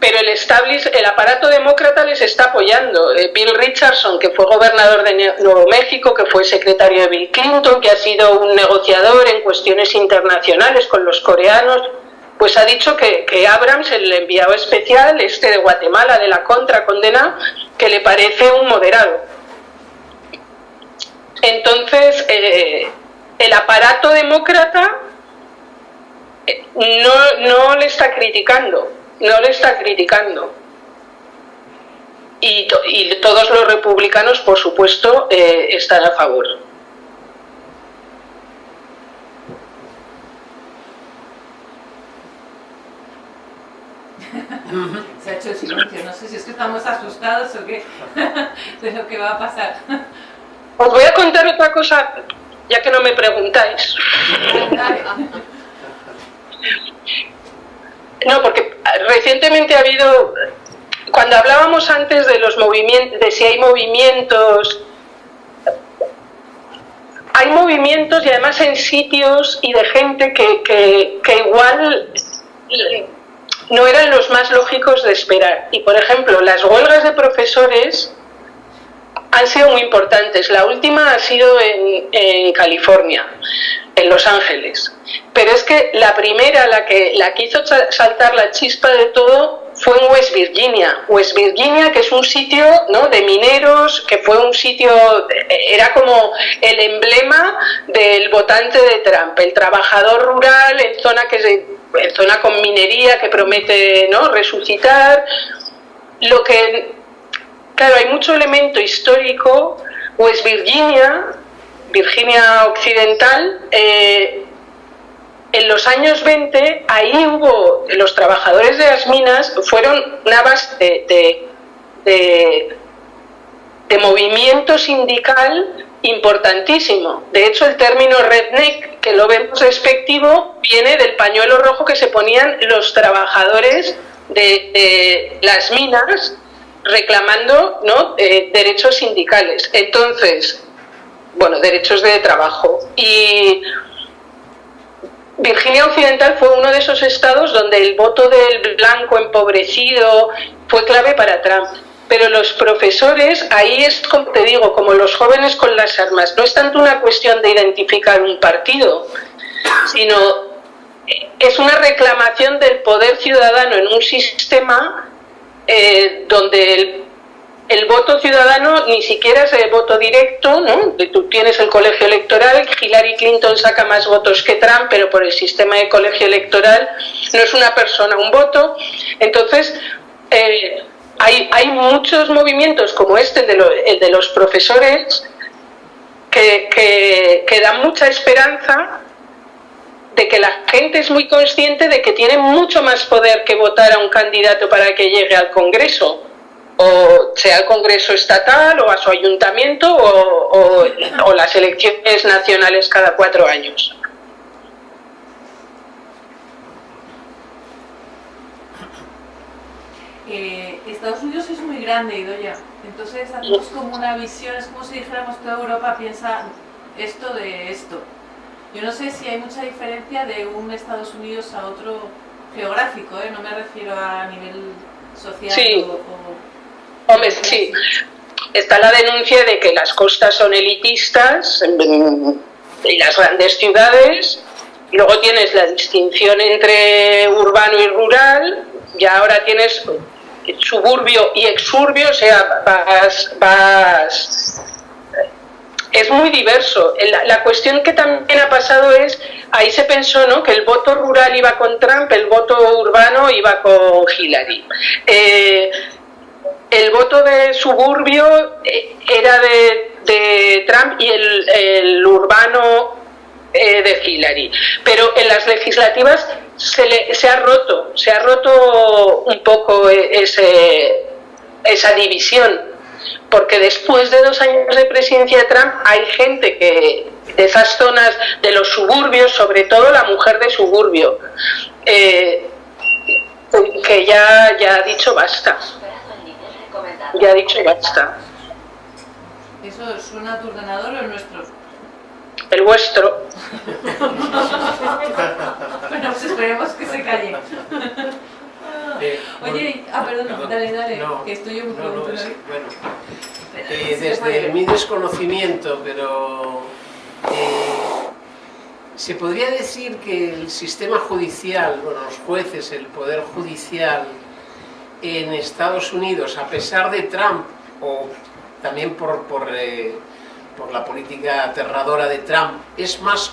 S2: pero el, el aparato demócrata les está apoyando. Eh, Bill Richardson, que fue gobernador de Nuevo México, que fue secretario de Bill Clinton, que ha sido un negociador en cuestiones internacionales con los coreanos, pues ha dicho que, Abrams, el enviado especial, este de Guatemala, de la contra condena, que le parece un moderado. Entonces, eh, el aparato demócrata eh, no, no le está criticando, no le está criticando. Y, todos los republicanos, por supuesto, eh, están a favor.
S1: Se ha hecho silencio, no sé si es que estamos asustados o qué de lo que va a pasar.
S2: Os voy a contar otra cosa, ya que no me preguntáis. No, porque recientemente ha habido, cuando hablábamos antes de los movimientos, de si hay movimientos, hay movimientos y además en sitios y de gente que, que, igual no eran los más lógicos de esperar. Y por ejemplo, las huelgas de profesores han sido muy importantes. La última ha sido en, California, en Los Ángeles. pero es que la primera, la que, la que hizo saltar la chispa de todo, fue en West Virginia. West Virginia, que es un sitio ¿no? de mineros, que fue un sitio, era como el emblema del votante de Trump, el trabajador rural en zona, que, en zona con minería que promete ¿no? resucitar. Lo que, claro, hay mucho elemento histórico. West Virginia, Virginia Occidental, eh, en los años 20, ahí hubo, los trabajadores de las minas fueron una base de, de, movimiento sindical importantísimo. De hecho, el término redneck, que lo vemos despectivo, viene del pañuelo rojo que se ponían los trabajadores de, las minas reclamando ¿no? Eh, derechos sindicales. Entonces, bueno, derechos de trabajo. Y Virginia Occidental fue uno de esos estados donde el voto del blanco empobrecido fue clave para Trump. Pero los profesores, ahí es como te digo, como los jóvenes con las armas, no es tanto una cuestión de identificar un partido, sino es una reclamación del poder ciudadano en un sistema eh, donde el voto ciudadano ni siquiera es el voto directo, ¿no? Tú tienes el colegio electoral, Hillary Clinton saca más votos que Trump, pero por el sistema de colegio electoral no es una persona un voto. Entonces, eh, hay, hay, muchos movimientos como este, el de, el de los profesores, que, que dan mucha esperanza de que la gente es muy consciente de que tiene mucho más poder que votar a un candidato para que llegue al Congreso o sea el Congreso estatal o a su ayuntamiento o, las elecciones nacionales cada cuatro años.
S1: Eh, Estados Unidos es muy grande, Idoya. Entonces hacemos como una visión, es como si dijéramos toda Europa piensa esto de esto. Yo no sé si hay mucha diferencia de un Estados Unidos a otro geográfico, ¿eh? no me refiero a nivel social o
S2: Hombre, sí. Está la denuncia de que las costas son elitistas y las grandes ciudades. Luego tienes la distinción entre urbano y rural. Y ahora tienes suburbio y exurbio, o sea, vas, vas es muy diverso. La, la, cuestión que también ha pasado es, ahí se pensó ¿no? que el voto rural iba con Trump, el voto urbano iba con Hillary. Eh, el voto de suburbio eh, era de, Trump y el, urbano eh, de Hillary. Pero en las legislativas se, se, ha roto, se ha roto un poco ese, esa división. Porque después de dos años de presidencia de Trump hay gente que de esas zonas de los suburbios, sobre todo la mujer de suburbio, eh, que ya, ya ha dicho basta ya ha dicho basta.
S1: ¿Eso suena a tu ordenador o el nuestro?
S2: El vuestro.
S1: bueno, pues esperemos que se calle. Eh, Oye, ah, perdón, dale, dale, que estoy yo muy no, no, es,
S3: bueno, eh, desde mi desconocimiento, pero eh, se podría decir que el sistema judicial, bueno, los jueces, el poder judicial, en Estados Unidos, a pesar de Trump, o también por, por, eh, por la política aterradora de Trump, es más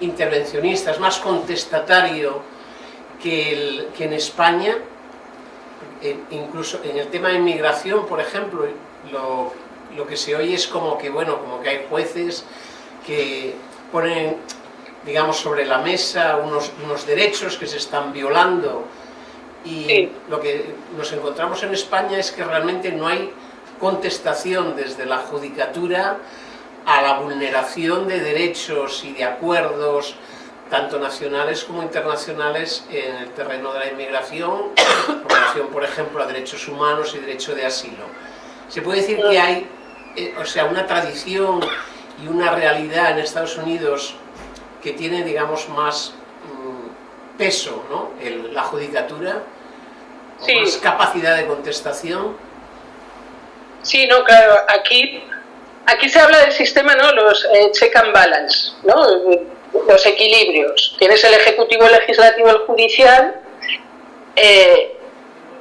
S3: intervencionista, es más contestatario que, el, que en España, incluso en el tema de inmigración, por ejemplo, lo, lo que se oye es como que, bueno, como que hay jueces que ponen, digamos, sobre la mesa unos, unos derechos que se están violando, y lo que nos encontramos en España es que realmente no hay contestación desde la judicatura a la vulneración de derechos y de acuerdos tanto nacionales como internacionales en el terreno de la inmigración, en relación, por ejemplo, a derechos humanos y derecho de asilo. Se puede decir que hay eh, o sea, una tradición y una realidad en Estados Unidos que tiene, digamos, más mm, peso, ¿no? la judicatura, sí. más capacidad de contestación.
S2: Sí, no, claro, aquí, aquí se habla del sistema, ¿no? Los eh, check and balance, ¿no? Los equilibrios. Tienes el ejecutivo, el legislativo, el judicial. Eh,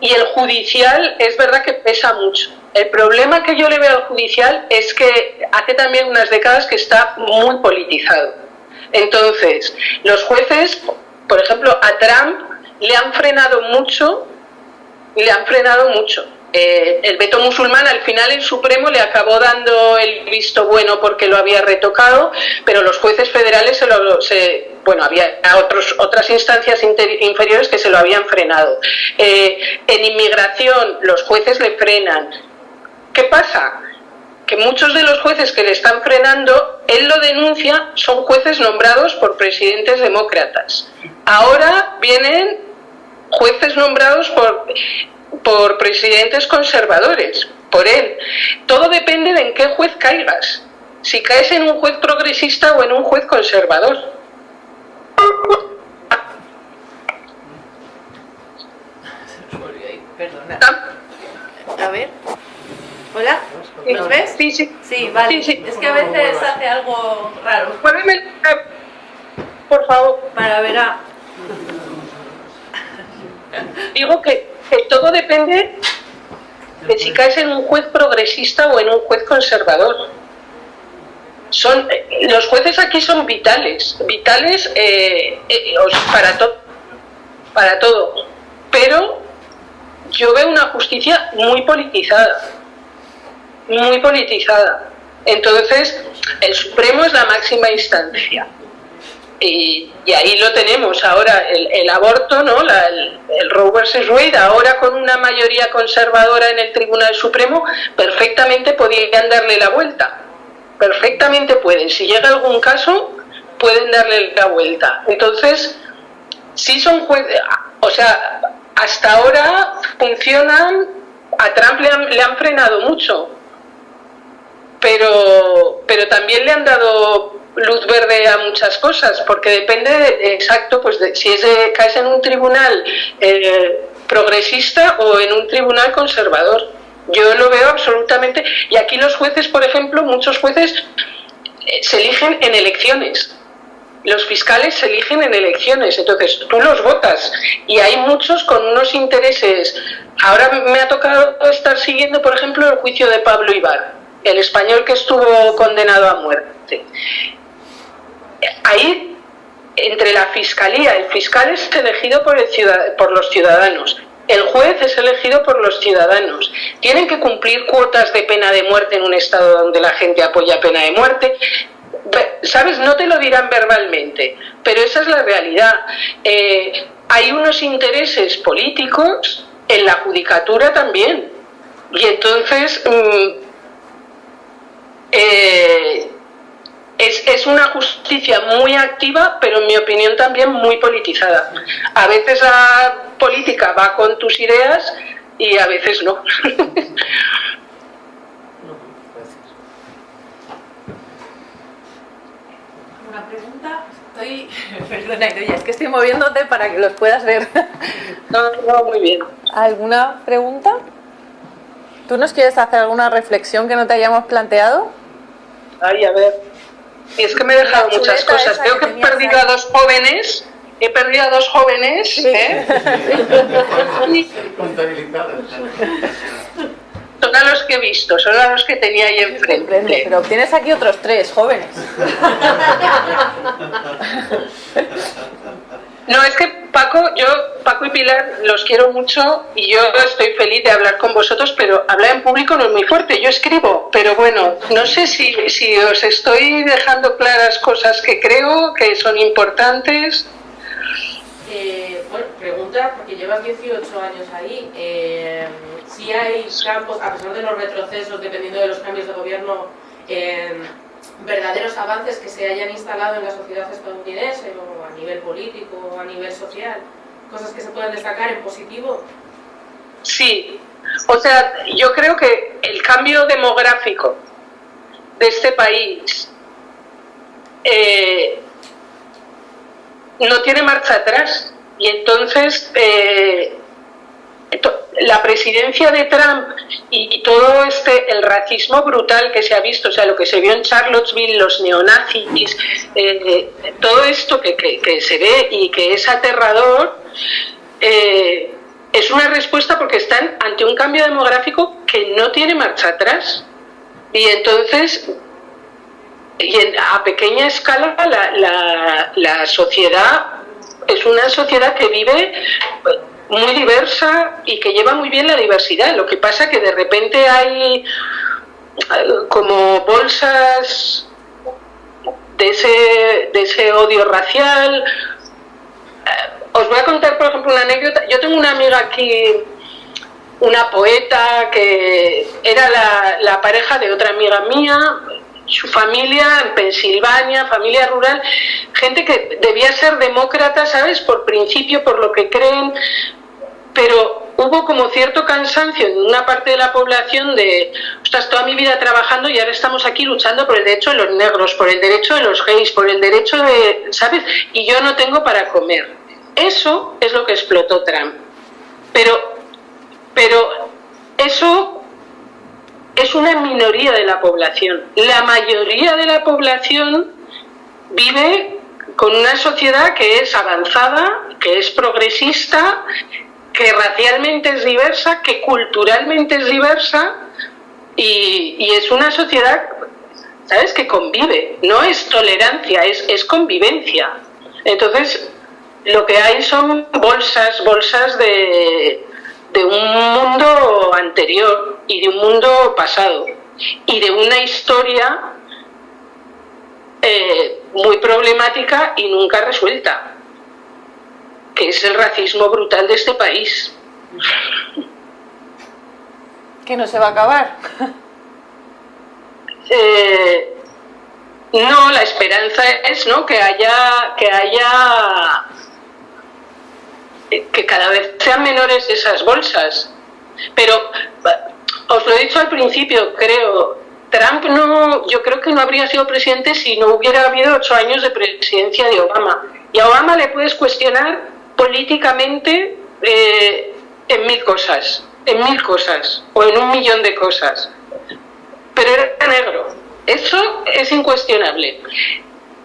S2: y el judicial es verdad que pesa mucho. El problema que yo le veo al judicial es que hace también unas décadas que está muy politizado. Entonces, los jueces, por ejemplo, a Trump le han frenado mucho, le han frenado mucho. Eh, el veto musulmán al final el Supremo le acabó dando el visto bueno porque lo había retocado, pero los jueces federales se lo, bueno, había otros, otras instancias inferiores que se lo habían frenado. Eh, en inmigración los jueces le frenan. ¿Qué pasa? Que muchos de los jueces que le están frenando, él lo denuncia, son jueces nombrados por presidentes demócratas. Ahora vienen jueces nombrados por por presidentes conservadores, por él. Todo depende de en qué juez caigas. Si caes en un juez progresista o en un juez conservador.
S1: A ver. Hola, ¿nos ves?
S2: Sí, sí.
S1: Sí, vale. Es que a veces hace algo raro.
S2: Por favor.
S1: Para ver a...
S2: Digo que todo depende de si caes en un juez progresista o en un juez conservador. Son, los jueces aquí son vitales, vitales eh, eh, para, todo para todo. Pero yo veo una justicia muy politizada, muy politizada. Entonces, el Supremo es la máxima instancia. Y, ahí lo tenemos ahora, el, aborto, ¿no? el, el, Roe versus Wade, ahora con una mayoría conservadora en el Tribunal Supremo, perfectamente podrían darle la vuelta. Perfectamente pueden. Si llega algún caso, pueden darle la vuelta. Entonces, sí son jueces, o sea, hasta ahora funcionan, a Trump le han, le han frenado mucho, pero, pero también le han dado luz verde a muchas cosas, porque depende de, exacto, pues de, si es de, caes en un tribunal eh, progresista o en un tribunal conservador. Yo lo veo absolutamente. Y aquí los jueces, por ejemplo, muchos jueces eh, se eligen en elecciones. Los fiscales se eligen en elecciones, entonces tú los votas y hay muchos con unos intereses. Ahora me ha tocado estar siguiendo, por ejemplo, el juicio de Pablo Ibar, el español que estuvo condenado a muerte ahí entre la fiscalía, el fiscal es elegido por, los ciudadanos, el juez es elegido por los ciudadanos. Tienen que cumplir cuotas de pena de muerte en un estado donde la gente apoya pena de muerte. ¿Sabes? No te lo dirán verbalmente, pero esa es la realidad. Eh, hay unos intereses políticos en la judicatura también. Y entonces, mm, eh, es, una justicia muy activa, pero en mi opinión también muy politizada. A veces la política va con tus ideas y a veces no.
S1: Una pregunta. Estoy. Perdona, es que estoy moviéndote para que los puedas ver.
S2: No, no, muy bien.
S1: ¿Alguna pregunta? ¿Tú nos quieres hacer alguna reflexión que no te hayamos planteado?
S2: Ay, a ver. Es que me he dejado muchas cosas. Creo que he perdido a dos jóvenes. He perdido a dos jóvenes. ¿eh? son a los que he visto, son a los que tenía ahí enfrente.
S1: Pero tienes aquí otros tres jóvenes.
S2: No, es que Paco, yo, Paco y Pilar, los quiero mucho y yo estoy feliz de hablar con vosotros, pero hablar en público no es muy fuerte. Yo escribo, pero bueno, no sé si, si os estoy dejando claras cosas que creo que son importantes.
S4: Eh, bueno, pregunta, porque llevas 18 años ahí, eh, si hay campos, a pesar de los retrocesos, dependiendo de los cambios de gobierno, eh, verdaderos avances que se hayan instalado en la sociedad estadounidense o a nivel político o a nivel social, cosas que se puedan destacar en positivo.
S2: Sí, o sea, yo creo que el cambio demográfico de este país eh, no tiene marcha atrás y entonces eh, la presidencia de Trump y, todo este, el racismo brutal que se ha visto, o sea, lo que se vio en Charlottesville, los neonazis, eh, todo esto que, se ve y que es aterrador, eh, es una respuesta porque están ante un cambio demográfico que no tiene marcha atrás. Y entonces, y a pequeña escala, la, la sociedad es una sociedad que vive muy diversa y que lleva muy bien la diversidad. Lo que pasa que de repente hay eh, como bolsas de ese, de ese odio racial. Eh, os voy a contar, por ejemplo, una anécdota. Yo tengo una amiga aquí, una poeta, que era la, la pareja de otra amiga mía, su familia en Pensilvania, familia rural, gente que debía ser demócrata, ¿sabes? Por principio, por lo que creen, pero hubo como cierto cansancio en una parte de la población de, estás toda mi vida trabajando y ahora estamos aquí luchando por el derecho de los negros, por el derecho de los gays, por el derecho de, ¿sabes? Y yo no tengo para comer. Eso es lo que explotó Trump. Pero, pero eso es una minoría de la población. La mayoría de la población vive con una sociedad que es avanzada, que es progresista, que racialmente es diversa, que culturalmente es diversa y, es una sociedad, ¿sabes?, que convive. No es tolerancia, es, convivencia. Entonces, lo que hay son bolsas, bolsas de un mundo anterior y de un mundo pasado y de una historia eh, muy problemática y nunca resuelta, que es el racismo brutal de este país.
S1: Que no se va a acabar.
S2: Eh, no, la esperanza es ¿no? que haya que haya que cada vez sean menores esas bolsas. Pero os lo he dicho al principio, creo, Trump no, yo creo que no habría sido presidente si no hubiera habido ocho años de presidencia de Obama. Y a Obama le puedes cuestionar políticamente eh, en mil cosas, en mil cosas, o en un millón de cosas. Pero era negro. Eso es incuestionable.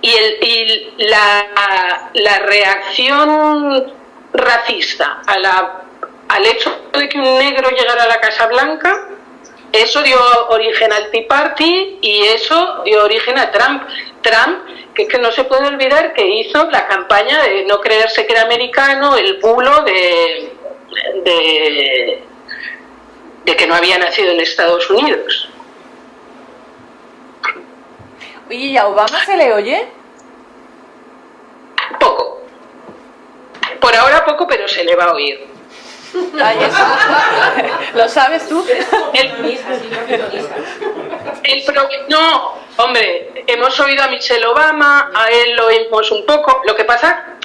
S2: Y, el, y la, la reacción racista a la, al hecho de que un negro llegara a la Casa Blanca, eso dio origen al Tea Party y eso dio origen a Trump. Trump, que, que no se puede olvidar que hizo la campaña de no creerse que era americano, el bulo de, de, de que no había nacido en Estados Unidos.
S1: Oye, ¿y a Obama se le oye?
S2: Poco. Por ahora poco, pero se le va a oír.
S1: ¿Lo sabes tú?
S2: El, no, hombre, hemos oído a Michelle Obama, a él lo oímos un poco. Lo que pasa,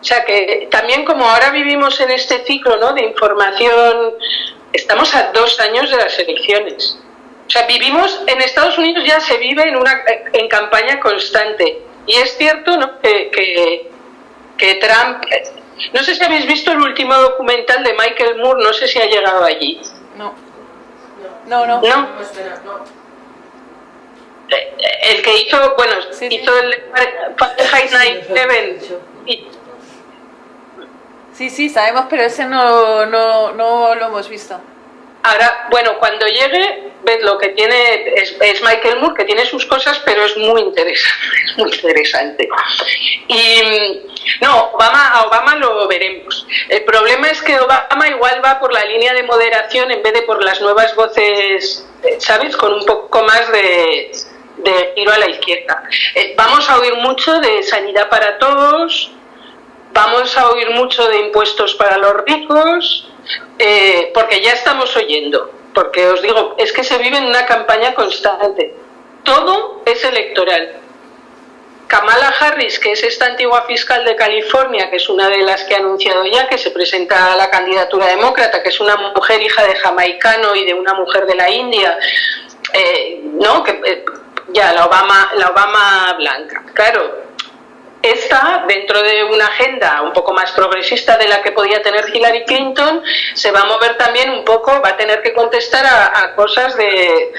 S2: o sea que también como ahora vivimos en este ciclo ¿no? de información, estamos a dos años de las elecciones. O sea, vivimos en Estados Unidos ya se vive en una en campaña constante. Y es cierto ¿no? que que Trump... No sé si habéis visto el último documental de Michael Moore, no sé si ha llegado allí.
S1: No. No, no.
S2: ¿No? El que hizo, bueno, hizo el Fahrenheit 9
S1: Sí, sí, sabemos, pero ese no, no, no lo hemos visto.
S2: Ahora, bueno, cuando llegue, ves lo que tiene, es, Michael Moore, que tiene sus cosas, pero es muy interesante, muy interesante. Y no, Obama, a Obama lo veremos. El problema es que Obama igual va por la línea de moderación en vez de por las nuevas voces, ¿sabes? Con un poco más de, giro a la izquierda. Eh, vamos a oír mucho de sanidad para todos, vamos a oír mucho de impuestos para los ricos, eh, porque ya estamos oyendo, porque os digo, es que se vive en una campaña constante. Todo es electoral. Kamala Harris, que es esta antigua fiscal de California, que es una de las que ha anunciado ya que se presenta a la candidatura demócrata, que es una mujer hija de jamaicano y de una mujer de la India, eh, ¿no? Eh, ya, la Obama, la Obama blanca. Claro, esta, dentro de una agenda un poco más progresista de la que podía tener Hillary Clinton, se va a mover también un poco, va a tener que contestar a, cosas de,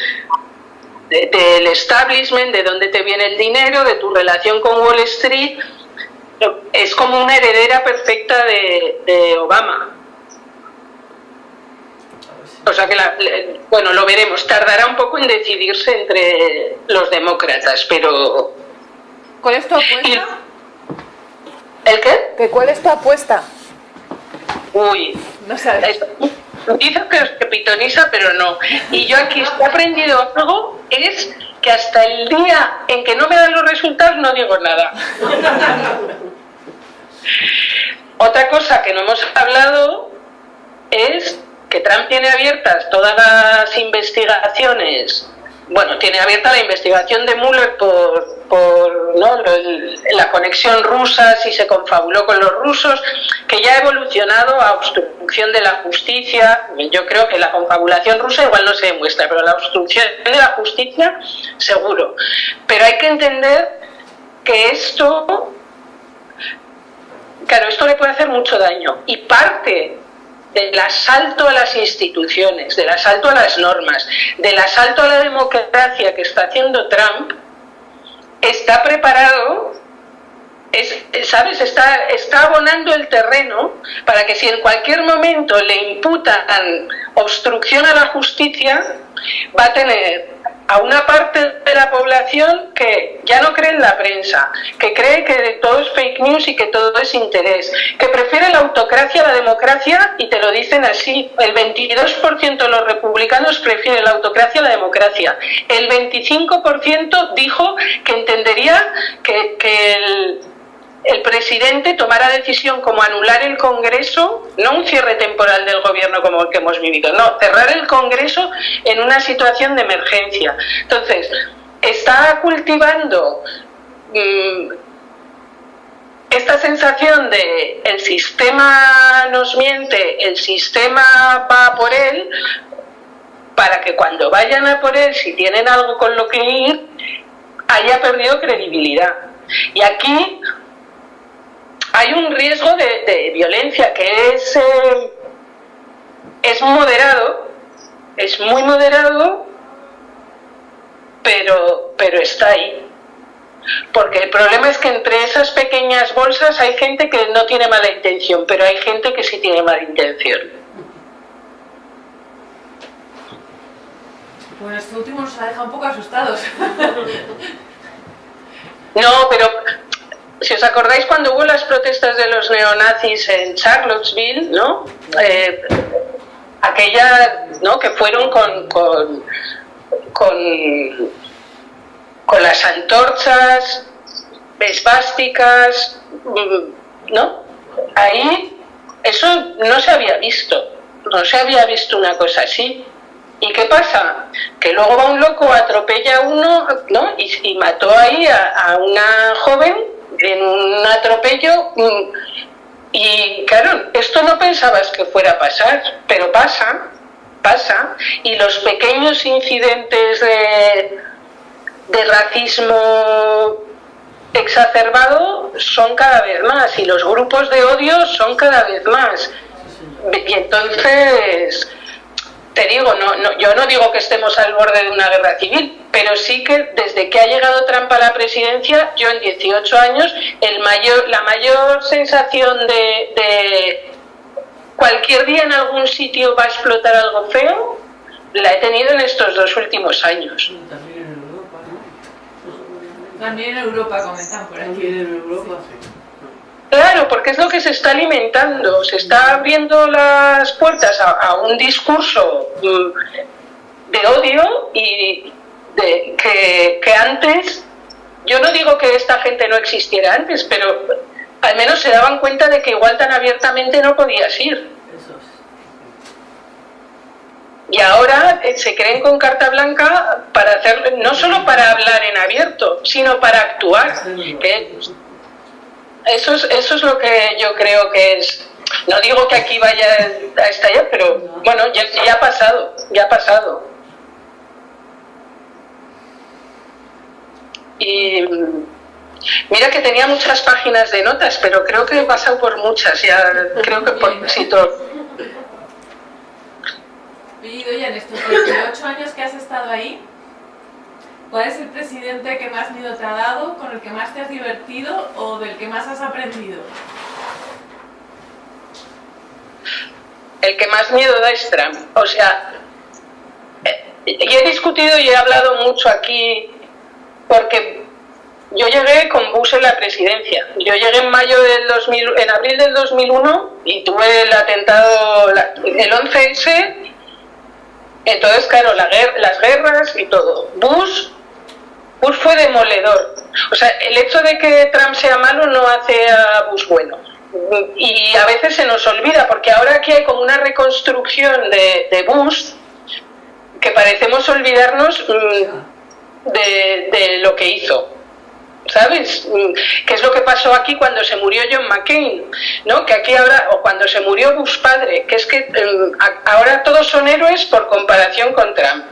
S2: del establishment, de dónde te viene el dinero, de tu relación con Wall Street. Es como una heredera perfecta de, Obama. O sea que, bueno, lo veremos. Tardará un poco en decidirse entre los demócratas, pero...
S1: ¿Cuál es tu apuesta?
S2: ¿El qué?
S1: ¿Cuál es tu apuesta?
S2: Uy,
S1: no sabes.
S2: Dice que, pitoniza, pero no. Y yo aquí he aprendido algo, es que hasta el día en que no me dan los resultados no digo nada. Otra cosa que no hemos hablado es que Trump tiene abiertas todas las investigaciones bueno, tiene abierta la investigación de Mueller por, por la conexión rusa, si se confabuló con los rusos, que ya ha evolucionado a obstrucción de la justicia. Yo creo que la confabulación rusa igual no se demuestra, pero la obstrucción de la justicia seguro. Pero hay que entender que esto, claro, esto le puede hacer mucho daño. Y parte del asalto a las instituciones, del asalto a las normas, del asalto a la democracia que está haciendo Trump, está preparado, ¿sabes? Está, está abonando el terreno para que si en cualquier momento le imputan obstrucción a la justicia, va a tener a una parte de la población que ya no cree en la prensa, que cree que todo es fake news y que todo es interés, que prefiere la autocracia a la democracia y te lo dicen así. El 22% de los republicanos prefiere la autocracia a la democracia. El 25% dijo que entendería que, que el el presidente tomara decisión como anular el Congreso, no un cierre temporal del gobierno como el que hemos vivido, no, cerrar el Congreso en una situación de emergencia. Entonces, está cultivando mm, esta sensación de el sistema nos miente, el sistema va por él, para que cuando vayan a por él, si tienen algo con lo que ir, haya perdido credibilidad. Y aquí hay un riesgo de, violencia que es, eh, es moderado, es muy moderado, pero, pero está ahí. Porque el problema es que entre esas pequeñas bolsas hay gente que no tiene mala intención, pero hay gente que sí tiene mala intención.
S1: Bueno, este último nos ha dejado un poco asustados.
S2: No, pero si os acordáis cuando hubo las protestas de los neonazis en Charlottesville, ¿no? Eh, aquella, ¿no? Que fueron con, con, con, las antorchas, esvásticas, mm, ¿no? Ahí eso no se había visto, no se había visto una cosa así. ¿Y qué pasa? Que luego va un loco, atropella a uno, ¿no? Y, mató ahí a una joven en un atropello mm, y claro, esto no pensabas que fuera a pasar, pero pasa, pasa, y los pequeños incidentes de, de racismo exacerbado son cada vez más y los grupos de odio son cada vez más. Y entonces te digo, no, no, yo no digo que estemos al borde de una guerra civil, pero sí que desde que ha llegado Trump a la presidencia, yo en 18 años, el mayor, la mayor sensación de, cualquier día en algún sitio va a explotar algo feo, la he tenido en estos dos últimos años.
S1: También en Europa, También en Europa, comentan por aquí. en Europa,
S2: Claro, porque es lo que se está alimentando, se está abriendo las puertas a, un discurso mm, de odio y de, que, antes, yo no digo que esta gente no existiera antes, pero al menos se daban cuenta de que igual tan abiertamente no podías ir. Y ahora eh, se creen con carta blanca para hacer, no solo para hablar en abierto, sino para actuar. Eso es, eso es lo que yo creo que es. No digo que aquí vaya a estallar, pero bueno, ya, ha pasado, ya ha pasado. Y, Mira que tenía muchas páginas de notas, pero creo que he pasado por muchas, ya creo que por casi todo.
S1: Oye, en estos 28 años que has estado ahí, ¿cuál es el presidente que más miedo te ha dado, con el que más te has divertido o del que más has aprendido?
S2: El que más miedo da es Trump. O sea, eh, he discutido y he hablado mucho aquí porque yo llegué con Bush en la presidencia. Yo llegué en mayo del 2000, en abril del 2001 y tuve el atentado, el 11S. Entonces, claro, las guerras y todo. Bush, Bush fue demoledor. O sea, el hecho de que Trump sea malo no hace a Bush bueno. Y a veces se nos olvida, porque ahora aquí hay como una reconstrucción de, de Bush que parecemos olvidarnos mm, de lo que hizo. ¿sabes? Mm, ¿Qué es lo que pasó aquí cuando se murió John McCain? ¿No? Que aquí ahora, o cuando se murió Bush padre, que es que mm, ahora todos son héroes por comparación con Trump.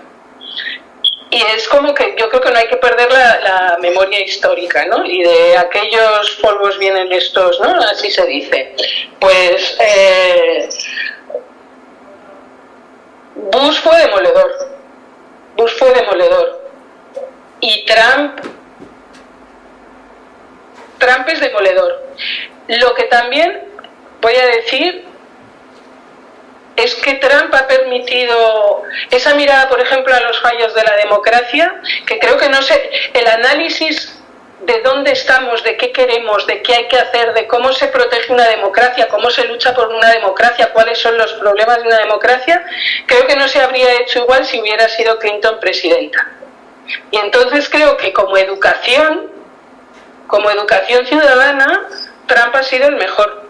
S2: Y es como que yo creo que no hay que perder la, memoria histórica, ¿no? Y de aquellos polvos vienen estos, ¿no? Así se dice. Pues eh, Bush fue demoledor. Bush fue demoledor. Y Trump Trump es demoledor. Lo que también voy a decir es que Trump ha permitido esa mirada, por ejemplo, a los fallos de la democracia, que creo que no sé, el análisis de dónde estamos, de qué queremos, de qué hay que hacer, de cómo se protege una democracia, cómo se lucha por una democracia, cuáles son los problemas de una democracia, creo que no se habría hecho igual si hubiera sido Clinton presidenta. Y entonces creo que como educación como educación ciudadana, Trump ha sido el mejor.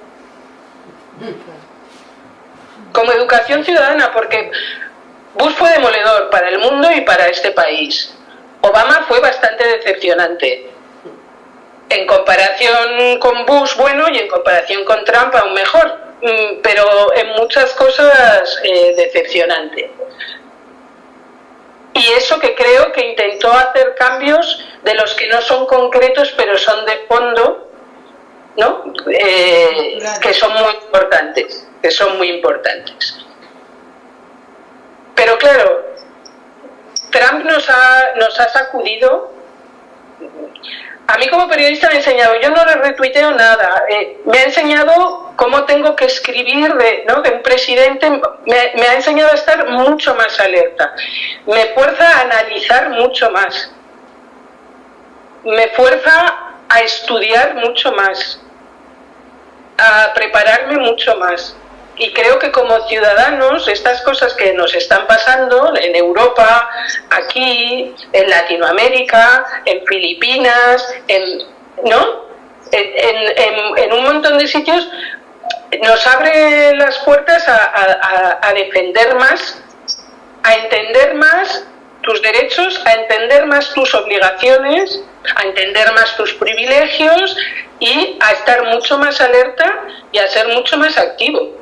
S2: Como educación ciudadana, porque Bush fue demoledor para el mundo y para este país. Obama fue bastante decepcionante. En comparación con Bush, bueno, y en comparación con Trump, aún mejor. Mm, pero en muchas cosas eh, decepcionante y eso que creo que intentó hacer cambios de los que no son concretos pero son de fondo, ¿no? Eh, que son muy importantes, que son muy importantes. Pero claro, Trump nos ha, nos ha sacudido a mí como periodista me ha enseñado, yo no le retuiteo nada, eh, me ha enseñado cómo tengo que escribir de, ¿no? de un presidente, me, me, ha enseñado a estar mucho más alerta, me fuerza a analizar mucho más, me fuerza a estudiar mucho más, a prepararme mucho más. Y creo que como ciudadanos, estas cosas que nos están pasando en Europa, aquí, en Latinoamérica, en Filipinas, en, ¿no? En, un montón de sitios, nos abre las puertas a defender más, a entender más tus derechos, a entender más tus obligaciones, a entender más tus privilegios y a estar mucho más alerta y a ser mucho más activo.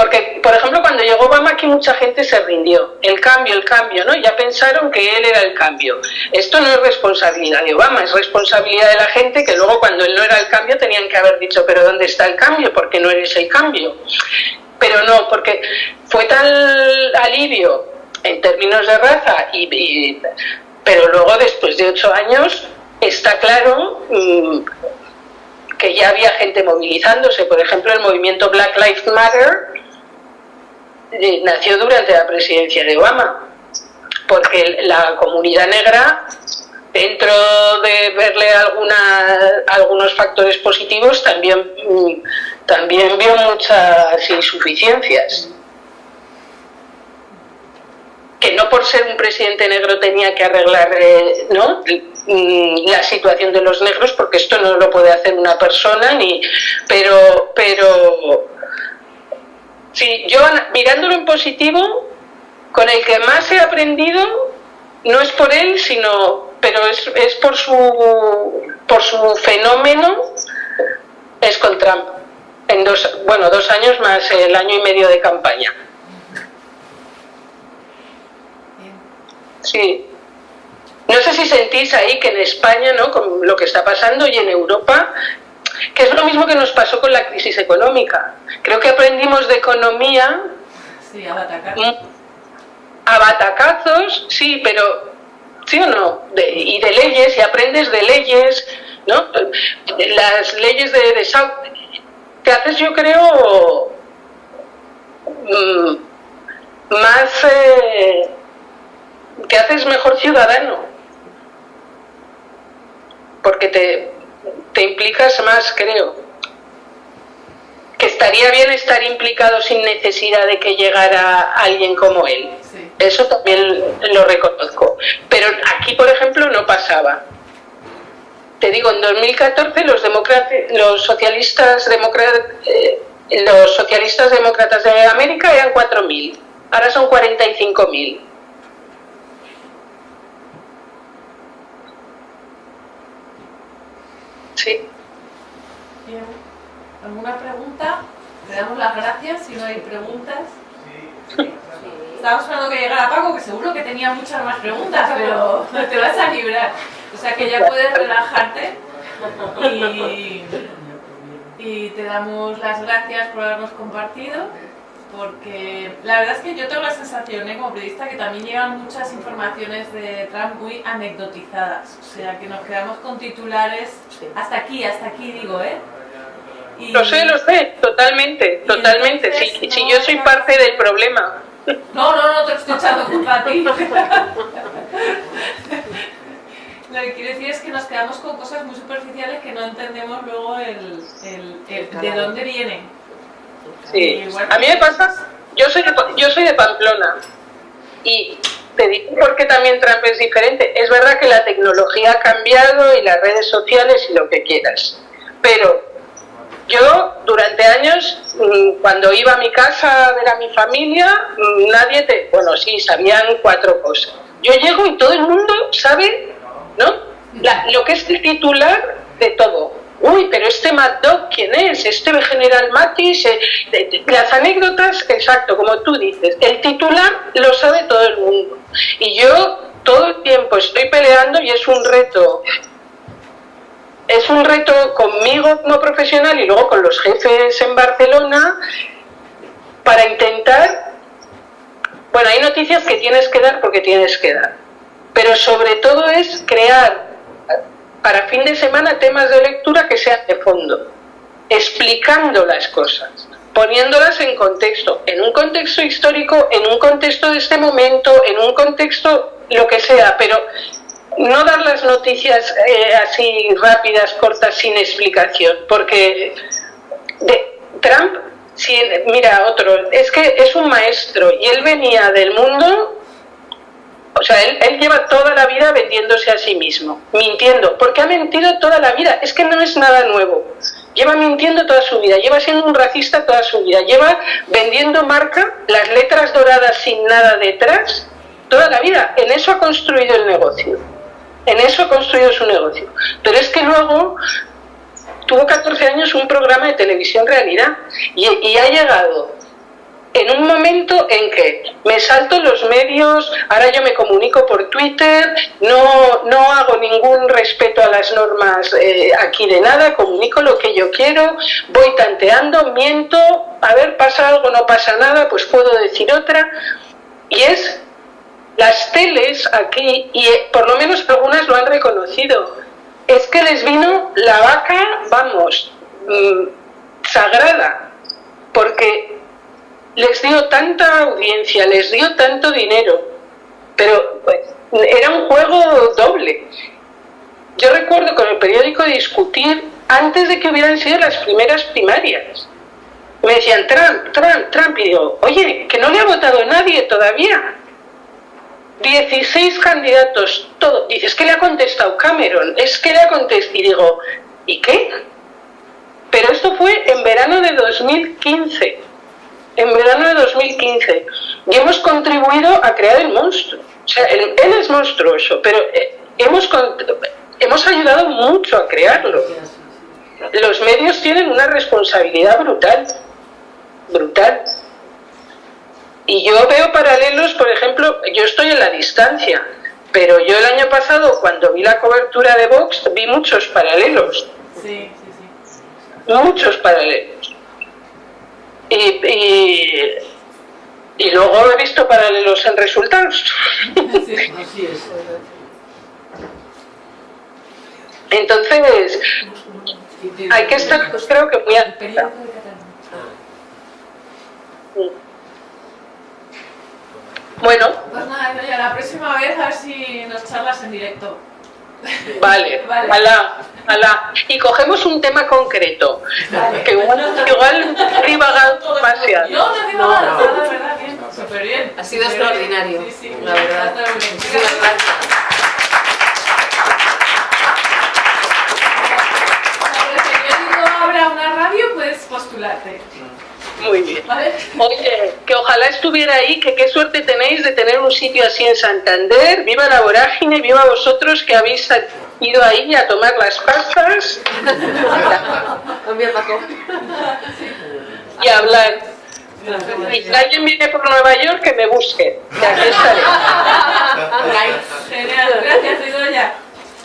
S2: Porque, por ejemplo, cuando llegó Obama aquí mucha gente se rindió. El cambio, el cambio, ¿no? Ya pensaron que él era el cambio. Esto no es responsabilidad de Obama, es responsabilidad de la gente que luego cuando él no era el cambio tenían que haber dicho, pero ¿dónde está el cambio? Porque no eres el cambio. Pero no, porque fue tal alivio en términos de raza, y, pero luego después de ocho años está claro mm, que ya había gente movilizándose. Por ejemplo, el movimiento Black Lives Matter eh, nació durante la presidencia de Obama, porque la comunidad negra, dentro de verle alguna, algunos factores positivos, también, mm, también vio muchas insuficiencias. Que no por ser un presidente negro tenía que arreglar eh, ¿no? Mm, la situación de los negros, porque esto no lo puede hacer una persona, ni, pero, pero Sí, yo mirándolo en positivo, con el que más he aprendido, no es por él, sino, pero es, es por, su, por su fenómeno, es con Trump. En dos, bueno, dos años más el año y medio de campaña. Sí. no sé si sentís ahí que en España, ¿no? con lo que está pasando y en Europa, que es lo mismo que nos pasó con la crisis económica. Creo que aprendimos de economía
S1: sí, a batacazos.
S2: a batacazos, sí, pero ¿sí o no? y de leyes, y aprendes de leyes, ¿no? Las leyes de, de te haces, yo creo, mm, más, eh, te haces mejor ciudadano, porque te, te implicas más, creo. Que estaría bien estar implicado sin necesidad de que llegara alguien como él. Eso también lo reconozco. Pero aquí, por ejemplo, no pasaba. Te digo, en 2014 los, los socialistas demócratas eh, los socialistas demócratas de América eran 4.000, ahora son 45.000. Sí.
S1: Bien. ¿Alguna pregunta? Le damos las gracias si no hay preguntas. Sí. Estamos esperando que llegara Paco, que seguro que tenía muchas más preguntas, pero te vas a librar. O sea que ya puedes relajarte y, y te damos las gracias por habernos compartido porque la verdad es que yo tengo la sensación, ¿eh? como periodista, que también llegan muchas informaciones de Trump muy anecdotizadas, o sea, que nos quedamos con titulares hasta aquí, hasta aquí digo, ¿eh?
S2: lo sé, lo sé, totalmente, totalmente, si, si yo soy parte del problema.
S1: No, no, no te estoy echando culpa a ti. Lo que quiero decir es que nos quedamos con cosas muy superficiales que no entendemos luego el, el, de dónde vienen.
S2: Sí, a mí me pasa, yo soy, de, yo soy de Pamplona y te digo porque también Trump es diferente. Es verdad que la tecnología ha cambiado y las redes sociales y lo que quieras, pero yo durante años, mm, cuando iba a mi casa a ver a mi familia, mm, nadie te... Bueno, sí, sabían cuatro cosas. Yo llego y todo el mundo sabe, ¿no? lo que es el titular de todo. Uy, pero este Mad Dog, ¿quién es? Este General Matis, eh, las anécdotas, exacto, como tú dices, el titular lo sabe todo el mundo. Y yo todo el tiempo estoy peleando y es un reto es un reto conmigo como profesional y luego con los jefes en Barcelona para intentar, bueno, hay noticias que tienes que dar porque tienes que dar, pero sobre todo es crear para fin de semana temas de lectura que sean de fondo, explicando las cosas, poniéndolas en contexto, en un contexto histórico, en un contexto de este momento, en un contexto lo que sea, pero no dar las noticias eh, así rápidas, cortas, sin explicación, porque de, Trump, si, mira, otro, es que es un maestro y él venía del mundo, o sea, él, él lleva toda la vida vendiéndose a sí mismo, mintiendo, porque ha mentido toda la vida, es que no es nada nuevo. Lleva mintiendo toda su vida, lleva siendo un racista toda su vida, lleva vendiendo marca, las letras doradas sin nada detrás, toda la vida. En eso ha construido el negocio. En eso ha construido su negocio. Pero es que luego tuvo 14 años un programa de televisión realidad y, ha llegado en un momento en que me salto los medios, ahora yo me comunico por Twitter, no, no hago ningún respeto a las normas eh, aquí de nada, comunico lo que yo quiero, voy tanteando, miento, a ver, pasa algo, no pasa nada, pues puedo decir otra. Y es las teles aquí, y eh, por lo menos algunas lo han reconocido, es que les vino la vaca, vamos, mm, sagrada, porque les dio tanta audiencia, les dio tanto dinero, pero pues, era un juego doble. Yo recuerdo con el periódico discutir antes de que hubieran sido las primeras primarias. Me decían Trump, Trump, Trump, y digo, oye, que no le ha votado nadie todavía. 16 candidatos, todo. Dice, es que le ha contestado Cameron, es que le ha contestado. Y digo, ¿y qué? Pero esto fue en verano de 2015. En verano de 2015. Y hemos contribuido a crear el monstruo. O sea, él, es monstruoso, pero eh, hemos, hemos ayudado mucho a crearlo. Los medios tienen una responsabilidad brutal. Brutal. Y yo veo paralelos, por ejemplo, yo estoy en la distancia, Pero yo el año pasado, cuando vi la cobertura de Vox, vi muchos paralelos.
S1: Sí, sí, sí.
S2: Muchos paralelos. Y, y, y luego he visto paralelos en resultados.
S1: Sí,
S3: Así es.
S2: Entonces, hay que estar, pues, creo que muy atenta. Bueno,
S1: Pues nada, Idoia, la próxima vez a ver si nos charlas en directo.
S2: Vale,
S1: Vale.
S2: alá, alá. Y cogemos un tema concreto, que igual, igual divagado demasiado.
S1: No, no
S4: No,
S3: no.
S1: de verdad, bien. Súper bien.
S4: Ha sido
S1: súper bien.
S4: extraordinario,
S1: Sí, sí,
S4: la verdad. Muchísimas gracias.
S1: Una radio, puedes postularte.
S2: Muy bien.
S1: ¿Vale?
S2: Oye, que ojalá estuviera ahí, que qué suerte tenéis de tener un sitio así en Santander. Viva la vorágine, viva vosotros que habéis ido ahí a tomar las pastas
S4: También, Paco.
S2: y a hablar. Y si alguien viene por Nueva York, que me busque. Que aquí estaré.
S1: Genial, gracias, Idoya.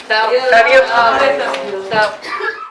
S4: Chao.
S2: Adiós.
S4: Chao. Chao.